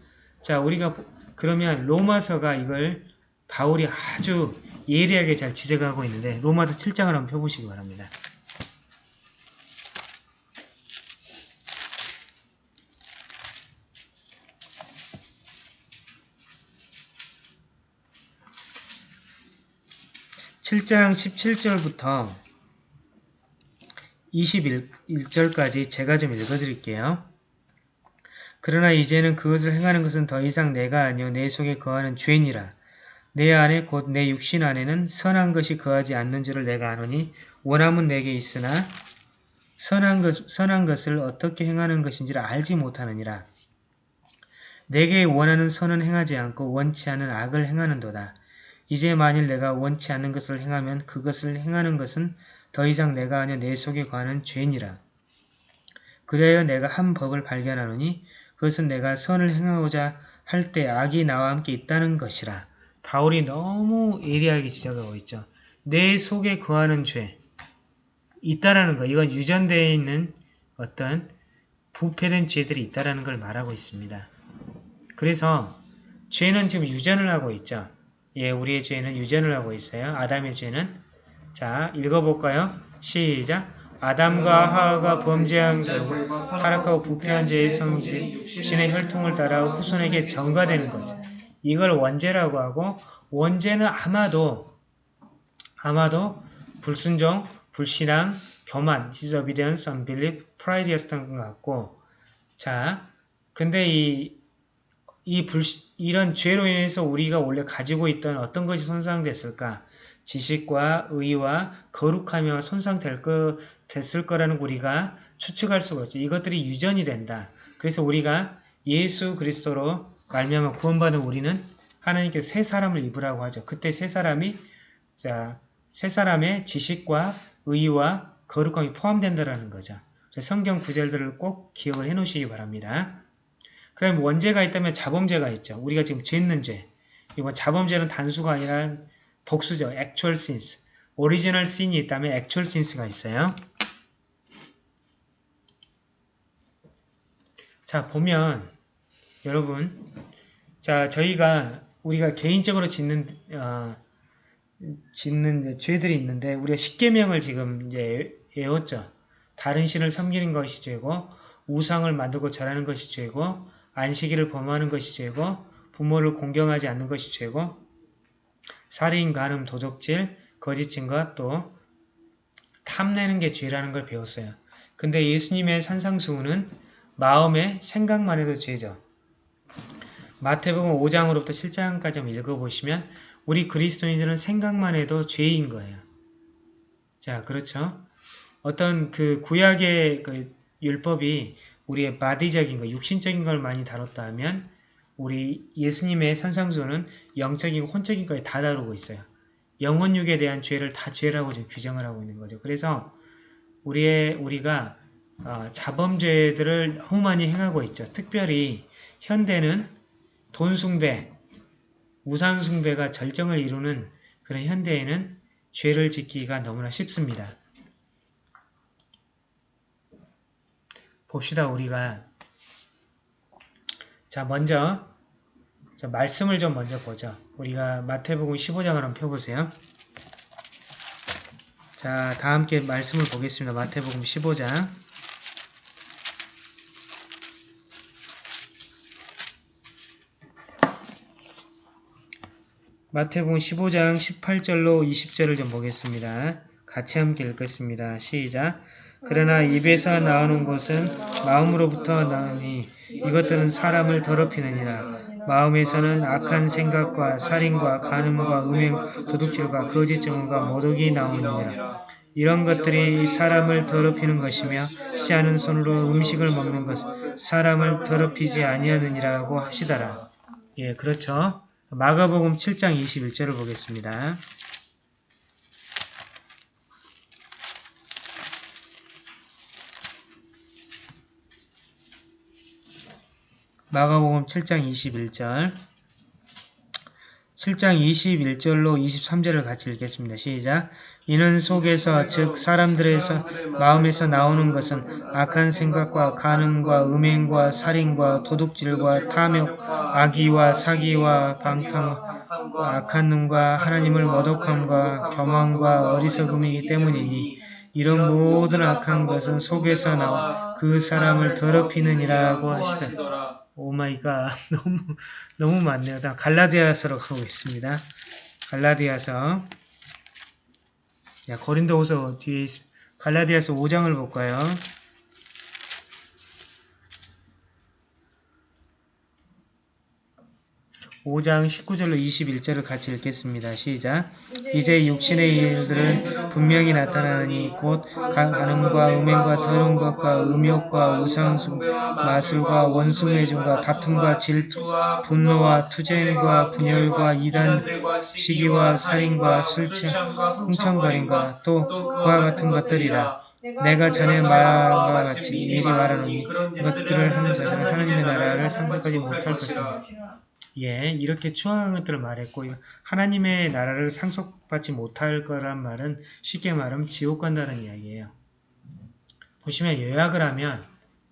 자, 우리가 그러면 로마서가 이걸 바울이 아주 예리하게 잘 지적하고 있는데 로마서 7장을 한번 펴보시기 바랍니다. (7장 17절부터) 21절까지 제가 좀 읽어드릴게요. 그러나 이제는 그것을 행하는 것은 더 이상 내가 아니요 내 속에 거하는 죄니라. 내 안에 곧 내 육신 안에는 선한 것이 거하지 않는 줄을 내가 아노니 원함은 내게 있으나 선한, 것, 선한 것을 어떻게 행하는 것인지를 알지 못하느니라. 내게 원하는 선은 행하지 않고 원치 않는 악을 행하는도다. 이제 만일 내가 원치 않는 것을 행하면 그것을 행하는 것은 더 이상 내가 아니여 내 속에 관한 죄니라. 그래야 내가 한 법을 발견하노니 그것은 내가 선을 행하고자 할 때 악이 나와 함께 있다는 것이라. 바울이 너무 예리하게 지적하고 있죠. 내 속에 거하는 죄 있다라는 거. 이건 유전되어 있는 어떤 부패된 죄들이 있다라는 걸 말하고 있습니다. 그래서 죄는 지금 유전을 하고 있죠. 예, 우리의 죄는 유전을 하고 있어요. 아담의 죄는 자, 읽어볼까요? 시작! 아담과 하하가 범죄한 결국 타락하고 부패한 죄의 성질, 신의 혈통을 따라 후손에게 전가되는 거죠. 이걸 원죄라고 하고 원죄는 아마도 아마도 불순종, 불신앙, 교만, disobedience, unbelief, pride였던 것 같고 자, 근데 이, 이 불, 이런 죄로 인해서 우리가 원래 가지고 있던 어떤 것이 손상됐을까? 지식과 의와 거룩하며 손상될 거, 됐을 거라는 우리가 추측할 수가 있죠. 이것들이 유전이 된다. 그래서 우리가 예수 그리스도로 말미암아 구원받은 우리는 하나님께 새 사람을 입으라고 하죠. 그때 새 사람이 자, 새 사람의 지식과 의와 거룩함이 포함된다라는 거죠. 성경 구절들을 꼭 기억을 해 놓으시기 바랍니다. 그럼 원죄가 있다면 자범죄가 있죠. 우리가 지금 짓는 죄. 이번 자범죄는 단수가 아니라 복수죠. actual sins. 오리지널 sin이 있다면 actual sins가 있어요. 자, 보면 여러분 자, 저희가 우리가 개인적으로 짓는 어, 짓는 죄들이 있는데 우리가 십계명을 지금 이제 외웠죠. 다른 신을 섬기는 것이 죄고 우상을 만들고 절하는 것이 죄고 안식일을 범하는 것이 죄고 부모를 공경하지 않는 것이 죄고 살인, 간음, 도적질, 거짓 증거 또 탐내는 게 죄라는 걸 배웠어요. 근데 예수님의 산상수훈은 마음의 생각만 해도 죄죠. 마태복음 5장으로부터 7장까지 한번 읽어보시면 우리 그리스도인들은 생각만 해도 죄인 거예요. 자, 그렇죠? 어떤 그 구약의 그 율법이 우리의 바디적인 거, 육신적인 걸 많이 다뤘다 하면 우리 예수님의 산상수는 영적이고 혼적인 거에 다 다루고 있어요. 영혼육에 대한 죄를 다 죄라고 지금 규정을 하고 있는 거죠. 그래서 우리의 우리가 어, 자범죄들을 너무 많이 행하고 있죠. 특별히 현대는 돈 숭배, 우상 숭배가 절정을 이루는 그런 현대에는 죄를 짓기가 너무나 쉽습니다. 봅시다 우리가 자 먼저 자, 말씀을 좀 먼저 보죠. 우리가 마태복음 15장을 한번 펴보세요. 자, 다 함께 말씀을 보겠습니다. 마태복음 15장 마태복음 15장 18절로 20절을 좀 보겠습니다. 같이 함께 읽겠습니다. 시작! 그러나 입에서 나오는 것은 마음으로부터 나오니 이것들은 사람을 더럽히느니라. 마음에서는 악한 생각과 살인과 간음과 음행, 도둑질과 거짓 증언과 모독이 나오느니라. 이런 것들이 사람을 더럽히는 것이며 씨하는 손으로 음식을 먹는 것 사람을 더럽히지 아니하느니라고 하시더라. 예, 그렇죠. 마가복음 7장 21절을 보겠습니다. 마가복음 7장 21절 7장 21절로 23절을 같이 읽겠습니다. 시작 이는 속에서 즉 사람들에서 마음에서 나오는 것은 악한 생각과 간음과 음행과 살인과 도둑질과 탐욕, 악의와 사기와 방탕, 악한 눈과 하나님을 모독함과 교만과 어리석음이기 때문이니 이런 모든 악한 것은 속에서 나와 그 사람을 더럽히느니라고 하시다. Oh my God 너무 너무 많네요. 다음 갈라디아서로 가고 있습니다. 갈라디아서 야, 고린도후서 뒤에 있, 갈라디아서 5장을 볼까요? 5장 19절로 21절을 같이 읽겠습니다. 시작. 이제 육신의 일들은 분명히 나타나니 곧 가- 간음과 음행과 더러운 것과 음욕과 우상숭, 마술과 원수매증과 다툼과 질투, 분노와 투쟁과 분열과 이단, 시기와 살인과 술취함, 흥청거림과 또 그와 같은 것들이라. 내가 전에 말한 것과 같이 미리 말하노니 이것들을 하는 자들은 하나님의 나라를 상속하지 못할 것이다. 예, 이렇게 추악한 것들을 말했고 하나님의 나라를 상속받지 못할 거란 말은 쉽게 말하면 지옥 간다는 이야기예요. 보시면 요약을 하면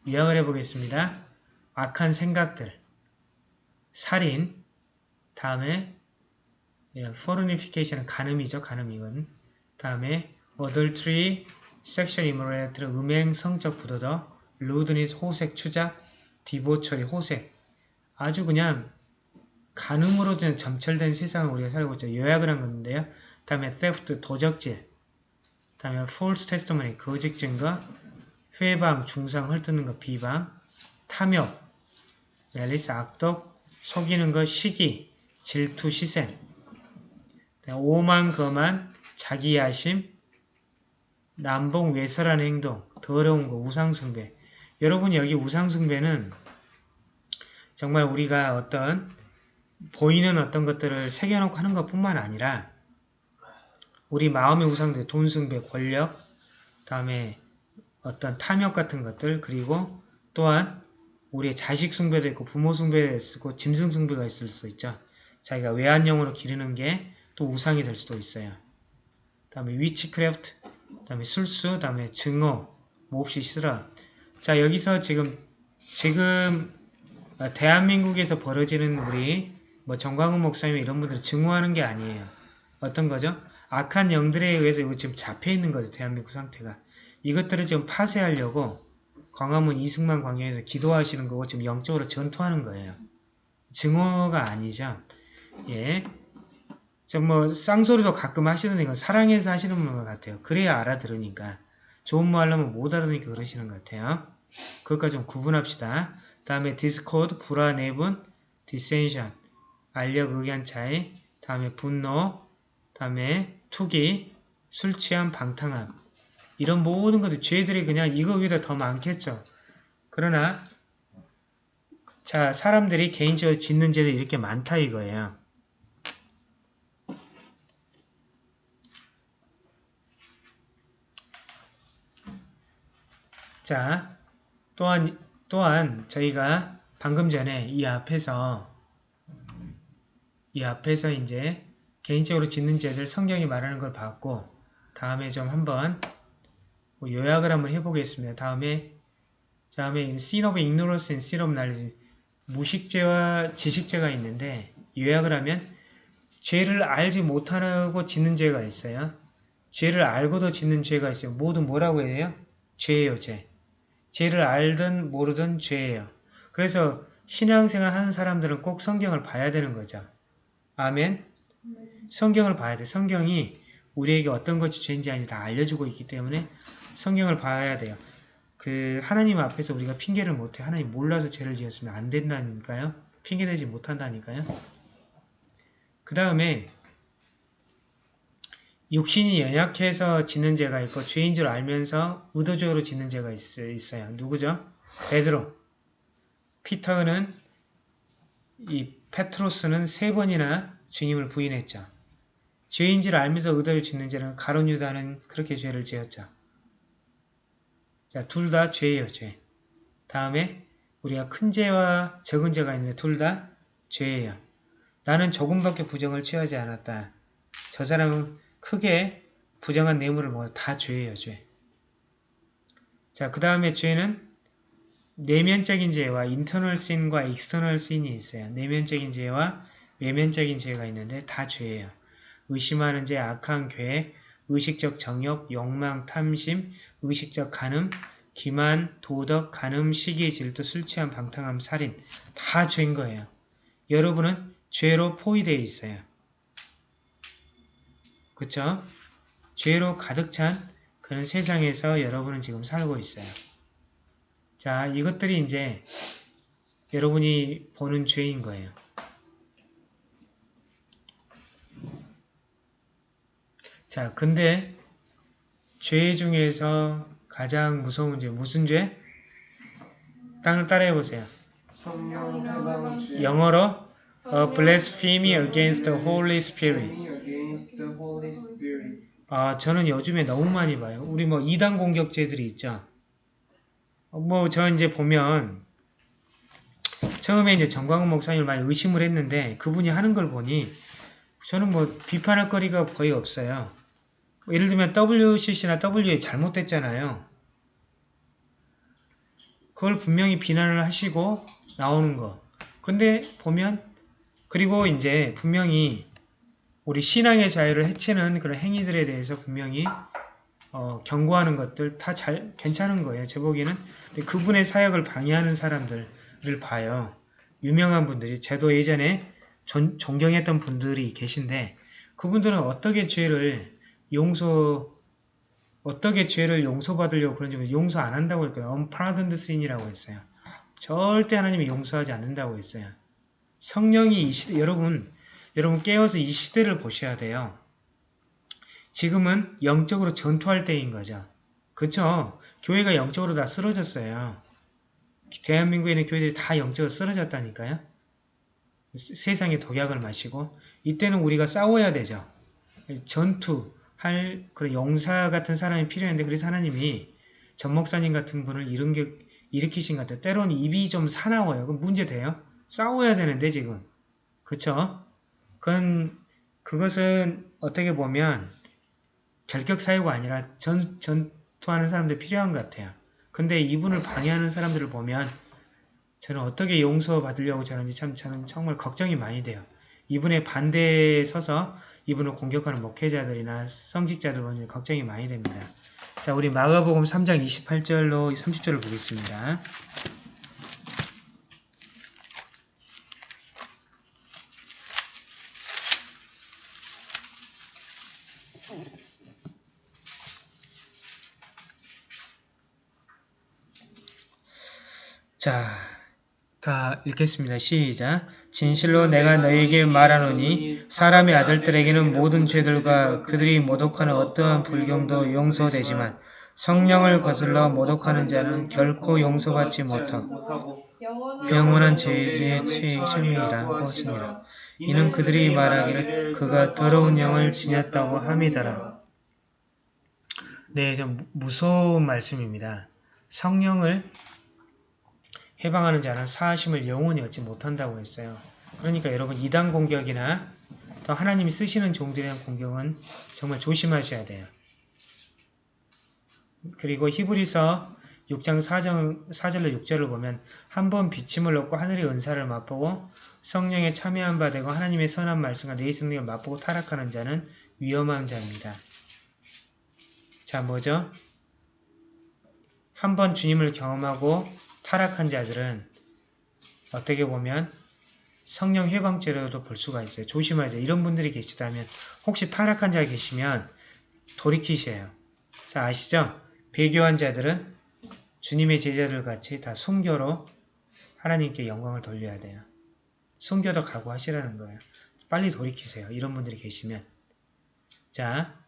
요약을 해보겠습니다. 악한 생각들, 살인, 다음에 예, fornification은 간음이죠. 간음 이건. 다음에 adultery, sexual immorality, 음행, 성적 부도덕, lewdness, 호색, 추작, debauchery, 호색. 아주 그냥 간음으로 좀 점철된 세상을 우리가 살고 있죠. 요약을 한 건데요. 다음에 theft, 도적질. 다음에 false testimony, 거짓 증거. 회방, 중상, 헐뜯는 것, 비방. 탐욕, 멜리스, 악독. 속이는 것, 시기. 질투, 시샘. 오만, 거만, 자기 야심. 남봉, 외설한 행동. 더러운 거, 우상숭배. 여러분 여기 우상숭배는 정말 우리가 어떤 보이는 어떤 것들을 새겨놓고 하는 것뿐만 아니라 우리 마음의 우상들, 돈 숭배, 권력, 다음에 어떤 탐욕 같은 것들, 그리고 또한 우리의 자식 숭배도 있고 부모 숭배도 있고 짐승 숭배가 있을 수 있죠. 자기가 외환용으로 기르는 게 또 우상이 될 수도 있어요. 다음에 위치크래프트, 다음에 술수, 다음에 증오, 몹시 싫어. 자 여기서 지금 지금 어, 대한민국에서 벌어지는 우리 뭐 정광훈 목사님 이런 분들 증오하는 게 아니에요. 어떤 거죠? 악한 영들에 의해서 이거 지금 잡혀 있는 거죠. 대한민국 상태가. 이것들을 지금 파쇄하려고 광화문 이승만 광장에서 기도하시는 거고 지금 영적으로 전투하는 거예요. 증오가 아니죠. 예. 저뭐 쌍소리도 가끔 하시는 건 사랑해서 하시는 분 같아요. 그래야 알아들으니까. 좋은 말 하려면 못 알아들으니까 그러시는 것 같아요. 그것까지 좀 구분합시다. 다음에 discord, 불화, 내분, dissension, 알력, 의견 차이, 다음에 분노, 다음에 투기, 술 취함, 방탕함 이런 모든 것들 죄들이 그냥 이거 위다 더 많겠죠. 그러나 자 사람들이 개인적으로 짓는 죄도 이렇게 많다 이거예요. 자 또한 또한 저희가 방금 전에 이 앞에서 이 앞에서 이제 개인적으로 짓는 죄들 성경이 말하는 걸 봤고 다음에 좀 한번 뭐 요약을 한번 해보겠습니다. 다음에 다음에 sin of ignorance and sin of knowledge 무식죄와 지식죄가 있는데 요약을 하면 죄를 알지 못하고 짓는 죄가 있어요. 죄를 알고도 짓는 죄가 있어요. 모두 뭐라고 해요? 죄예요, 죄. 죄를 알든 모르든 죄예요. 그래서 신앙생활 하는 사람들은 꼭 성경을 봐야 되는 거죠. 아멘. 성경을 봐야 돼. 성경이 우리에게 어떤 것이 죄인지 아닌지 다 알려주고 있기 때문에 성경을 봐야 돼요. 그 하나님 앞에서 우리가 핑계를 못해. 하나님 몰라서 죄를 지었으면 안 된다니까요. 핑계대지 못한다니까요. 그 다음에 육신이 연약해서 짓는 죄가 있고 죄인 줄 알면서 의도적으로 짓는 죄가 있, 있어요. 누구죠? 베드로. 피터는 이 페트로스는 세 번이나 주님을 부인했죠. 죄인 줄 알면서 의도적으로 짓는 죄는 가론 유다는 그렇게 죄를 지었죠. 자, 둘 다 죄예요, 죄. 다음에 우리가 큰 죄와 적은 죄가 있는데 둘 다 죄예요. 나는 조금밖에 부정을 취하지 않았다. 저 사람은 크게 부정한 뇌물을 먹어 다 죄예요, 죄. 자, 그 다음에 죄는 내면적인 죄와 internal sin과 external sin이 있어요. 내면적인 죄와 외면적인 죄가 있는데 다 죄예요. 의심하는 죄, 악한 계획, 의식적 정욕, 욕망, 탐심, 의식적 간음, 기만, 도둑, 간음, 시기, 질투, 술 취함, 방탕함, 살인 다 죄인 거예요. 여러분은 죄로 포위되어 있어요. 그쵸? 죄로 가득 찬 그런 세상에서 여러분은 지금 살고 있어요. 자, 이것들이 이제 여러분이 보는 죄인 거예요. 자, 근데 죄 중에서 가장 무서운 죄, 무슨 죄? 땅을 따라해 보세요. 영어로 A blasphemy against the Holy Spirit. 아, 저는 요즘에 너무 많이 봐요. 우리 뭐 이단 공격죄들이 있죠. 뭐 저 이제 보면 처음에 이제 정광훈 목사님을 많이 의심을 했는데 그분이 하는 걸 보니 저는 뭐 비판할 거리가 거의 없어요. 뭐 예를 들면 WCC나 WA 잘못됐잖아요. 그걸 분명히 비난을 하시고 나오는 거. 근데 보면 그리고 이제 분명히 우리 신앙의 자유를 해치는 그런 행위들에 대해서 분명히 어, 경고하는 것들 다 잘 괜찮은 거예요. 제 보기에는 그분의 사역을 방해하는 사람들을 봐요. 유명한 분들이 저도 예전에 존, 존경했던 분들이 계신데 그분들은 어떻게 죄를 용서 어떻게 죄를 용서받으려고 그런지 용서 안 한다고 했거든요. unpardoned sin이라고 했어요. 절대 하나님이 용서하지 않는다고 했어요. 성령이 이 시대 여러분 여러분 깨어서 이 시대를 보셔야 돼요. 지금은 영적으로 전투할 때인 거죠. 그쵸? 교회가 영적으로 다 쓰러졌어요. 대한민국에 있는 교회들이 다 영적으로 쓰러졌다니까요. 세상에 독약을 마시고 이때는 우리가 싸워야 되죠. 전투할 그런 용사 같은 사람이 필요한데 그래서 하나님이 전 목사님 같은 분을 이런 게 일으키신 것 같아요. 때로는 입이 좀 사나워요. 그럼 문제 돼요? 싸워야 되는데 지금. 그쵸? 그건 그것은 어떻게 보면 결격 사유가 아니라 전, 전투하는 사람들 필요한 것 같아요. 근데 이분을 방해하는 사람들을 보면 저는 어떻게 용서받으려고 저런지 참 저는 정말 걱정이 많이 돼요. 이분의 반대에 서서 이분을 공격하는 목회자들이나 성직자들 보면 걱정이 많이 됩니다. 자, 우리 마가복음 3장 28절로 30절을 보겠습니다. 자, 다 읽겠습니다. 시작. 진실로 내가 너희에게 말하노니 사람의 아들들에게는 모든 죄들과 그들이 모독하는 어떠한 불경도 용서되지만 성령을 거슬러 모독하는 자는 결코 용서받지 못하고 영원한 죄의 책임이라 것이니라. 이는 그들이 말하기를 그가 더러운 영을 지녔다고 함이더라. 네, 좀 무서운 말씀입니다. 성령을 해방하는 자는 사하심을 영원히 얻지 못한다고 했어요. 그러니까 여러분 이단 공격이나 또 하나님이 쓰시는 종들에 대한 공격은 정말 조심하셔야 돼요. 그리고 히브리서 6장 4절, 4절로 6절을 보면 한 번 비침을 얻고 하늘의 은사를 맛보고 성령에 참여한 바 되고 하나님의 선한 말씀과 내 성령을 맛보고 타락하는 자는 위험한 자입니다. 자 뭐죠? 한 번 주님을 경험하고 타락한 자들은 어떻게 보면 성령 해방죄로도 볼 수가 있어요. 조심하세요. 이런 분들이 계시다면 혹시 타락한 자 계시면 돌이키세요. 자 아시죠? 배교한 자들은 주님의 제자들 같이 다 순교로 하나님께 영광을 돌려야 돼요. 순교도 각오하시라는 거예요. 빨리 돌이키세요. 이런 분들이 계시면 자,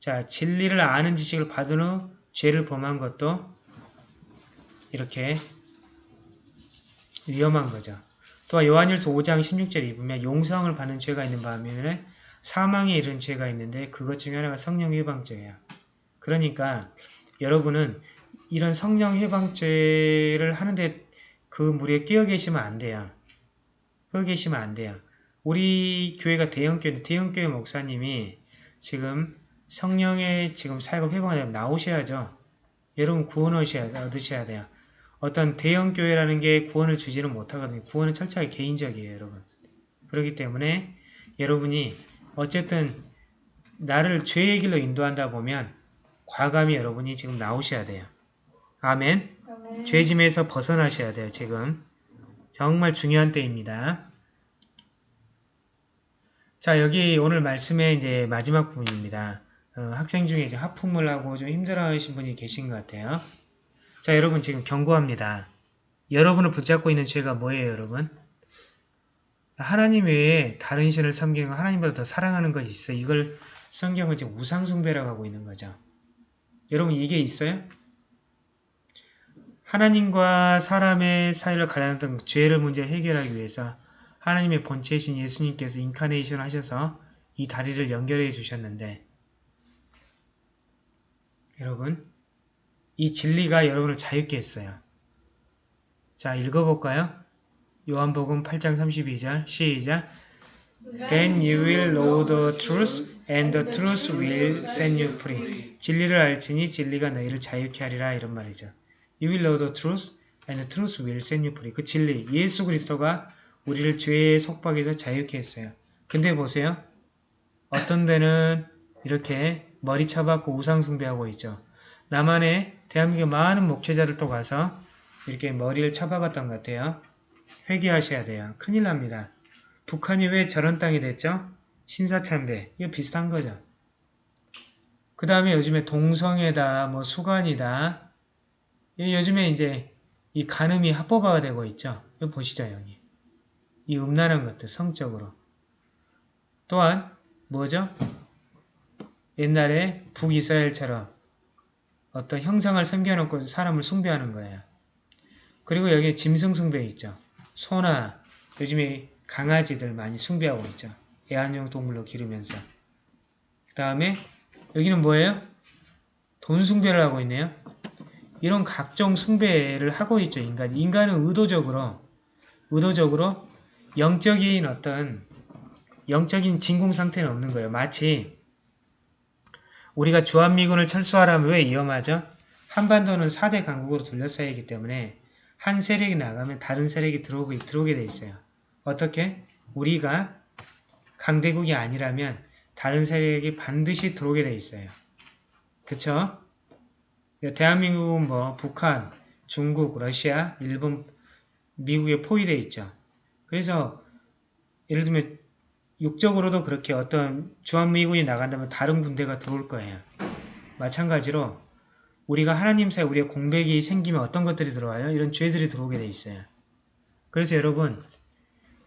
자 진리를 아는 지식을 받은 후 죄를 범한 것도 이렇게 위험한 거죠. 또 요한일서 5장 16절에 보면 용서를 받는 죄가 있는 반면에 사망에 이른 죄가 있는데 그것 중에 하나가 성령 해방죄예요. 그러니까 여러분은 이런 성령 해방죄를 하는데 그 무리에 끼어 계시면 안 돼요. 끼어 계시면 안 돼요. 우리 교회가 대형교회, 대형교회 목사님이 지금 성령의 지금 사역을 회방하려면 나오셔야죠. 여러분 구원 얻으셔야 돼요. 어떤 대형 교회라는 게 구원을 주지는 못하거든요. 구원은 철저하게 개인적이에요, 여러분. 그렇기 때문에 여러분이 어쨌든 나를 죄의 길로 인도한다 보면 과감히 여러분이 지금 나오셔야 돼요. 아멘.
아멘.
죄짐에서 벗어나셔야 돼요, 지금. 정말 중요한 때입니다. 자, 여기 오늘 말씀의 이제 마지막 부분입니다. 어, 학생 중에 이제 하품을 하고 좀 힘들어 하신 분이 계신 것 같아요. 자, 여러분 지금 경고합니다. 여러분을 붙잡고 있는 죄가 뭐예요, 여러분? 하나님 외에 다른 신을 섬기는 거 하나님보다 더 사랑하는 것이 있어요. 이걸 성경은 지금 우상숭배라고 하고 있는 거죠. 여러분 이게 있어요? 하나님과 사람의 사이를 갈라놨던 죄를 문제 해결하기 위해서 하나님의 본체이신 예수님께서 인카네이션 하셔서 이 다리를 연결해 주셨는데 여러분 이 진리가 여러분을 자유케 했어요. 자 읽어볼까요? 요한복음 8장 32절 시작 Then you will know the truth and the truth will set you free. 진리를 알지니 진리가 너희를 자유케 하리라 이런 말이죠. You will know the truth and the truth will set you free. 그 진리, 예수 그리스도가 우리를 죄의 속박에서 자유케 했어요. 근데 보세요. 어떤 데는 이렇게 머리 쳐박고 우상숭배하고 있죠. 남한에 대한민국 많은 목회자들도 가서 이렇게 머리를 쳐박았던 것 같아요. 회개하셔야 돼요. 큰일 납니다. 북한이 왜 저런 땅이 됐죠? 신사참배. 이거 비슷한 거죠. 그 다음에 요즘에 동성애다, 뭐 수관이다. 이 요즘에 이제 이 간음이 합법화가 되고 있죠. 이거 보시죠, 여기. 이 음란한 것들, 성적으로. 또한 뭐죠? 옛날에 북이스라엘처럼 어떤 형상을 섬겨놓고 사람을 숭배하는 거예요. 그리고 여기 짐승 숭배 있죠. 소나 요즘에 강아지들 많이 숭배하고 있죠. 애완용 동물로 기르면서. 그 다음에 여기는 뭐예요? 돈 숭배를 하고 있네요. 이런 각종 숭배를 하고 있죠. 인간. 인간은 의도적으로 의도적으로 영적인 어떤 영적인 진공 상태는 없는 거예요. 마치 우리가 주한미군을 철수하라면 왜 위험하죠? 한반도는 4대 강국으로 둘러싸이기 때문에 한 세력이 나가면 다른 세력이 들어오게, 들어오게 돼 있어요. 어떻게? 우리가 강대국이 아니라면 다른 세력이 반드시 들어오게 돼 있어요. 그쵸? 대한민국은 뭐 북한, 중국, 러시아, 일본, 미국에 포위되어 있죠. 그래서 예를 들면 육적으로도 그렇게 어떤 주한미군이 나간다면 다른 군대가 들어올 거예요. 마찬가지로 우리가 하나님 사이 우리의 공백이 생기면 어떤 것들이 들어와요? 이런 죄들이 들어오게 돼 있어요. 그래서 여러분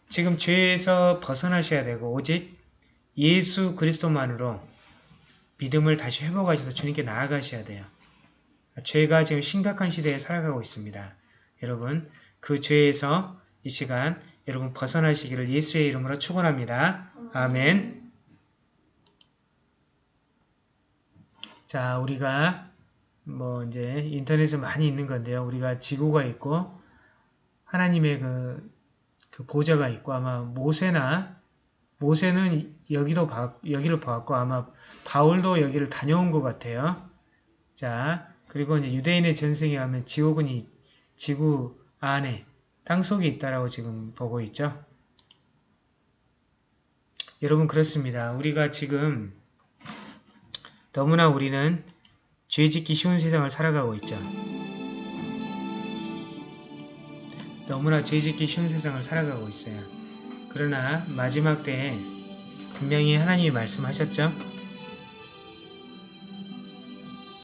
지금 죄에서 벗어나셔야 되고 오직 예수 그리스도만으로 믿음을 다시 회복하셔서 주님께 나아가셔야 돼요. 죄가 지금 심각한 시대에 살아가고 있습니다. 여러분 그 죄에서 이 시간 여러분 벗어나시기를 예수의 이름으로 축원합니다. 아멘. 자, 우리가 뭐 이제 인터넷에 많이 있는 건데요. 우리가 지구가 있고 하나님의 그, 그 보좌가 있고 아마 모세나 모세는 여기도 봐, 여기를 봤고 아마 바울도 여기를 다녀온 것 같아요. 자, 그리고 이제 유대인의 전생에 하면 지옥은 이 지구 안에 땅 속에 있다라고 지금 보고 있죠. 여러분 그렇습니다. 우리가 지금 너무나 우리는 죄짓기 쉬운 세상을 살아가고 있죠. 너무나 죄짓기 쉬운 세상을 살아가고 있어요. 그러나 마지막 때에 분명히 하나님이 말씀하셨죠.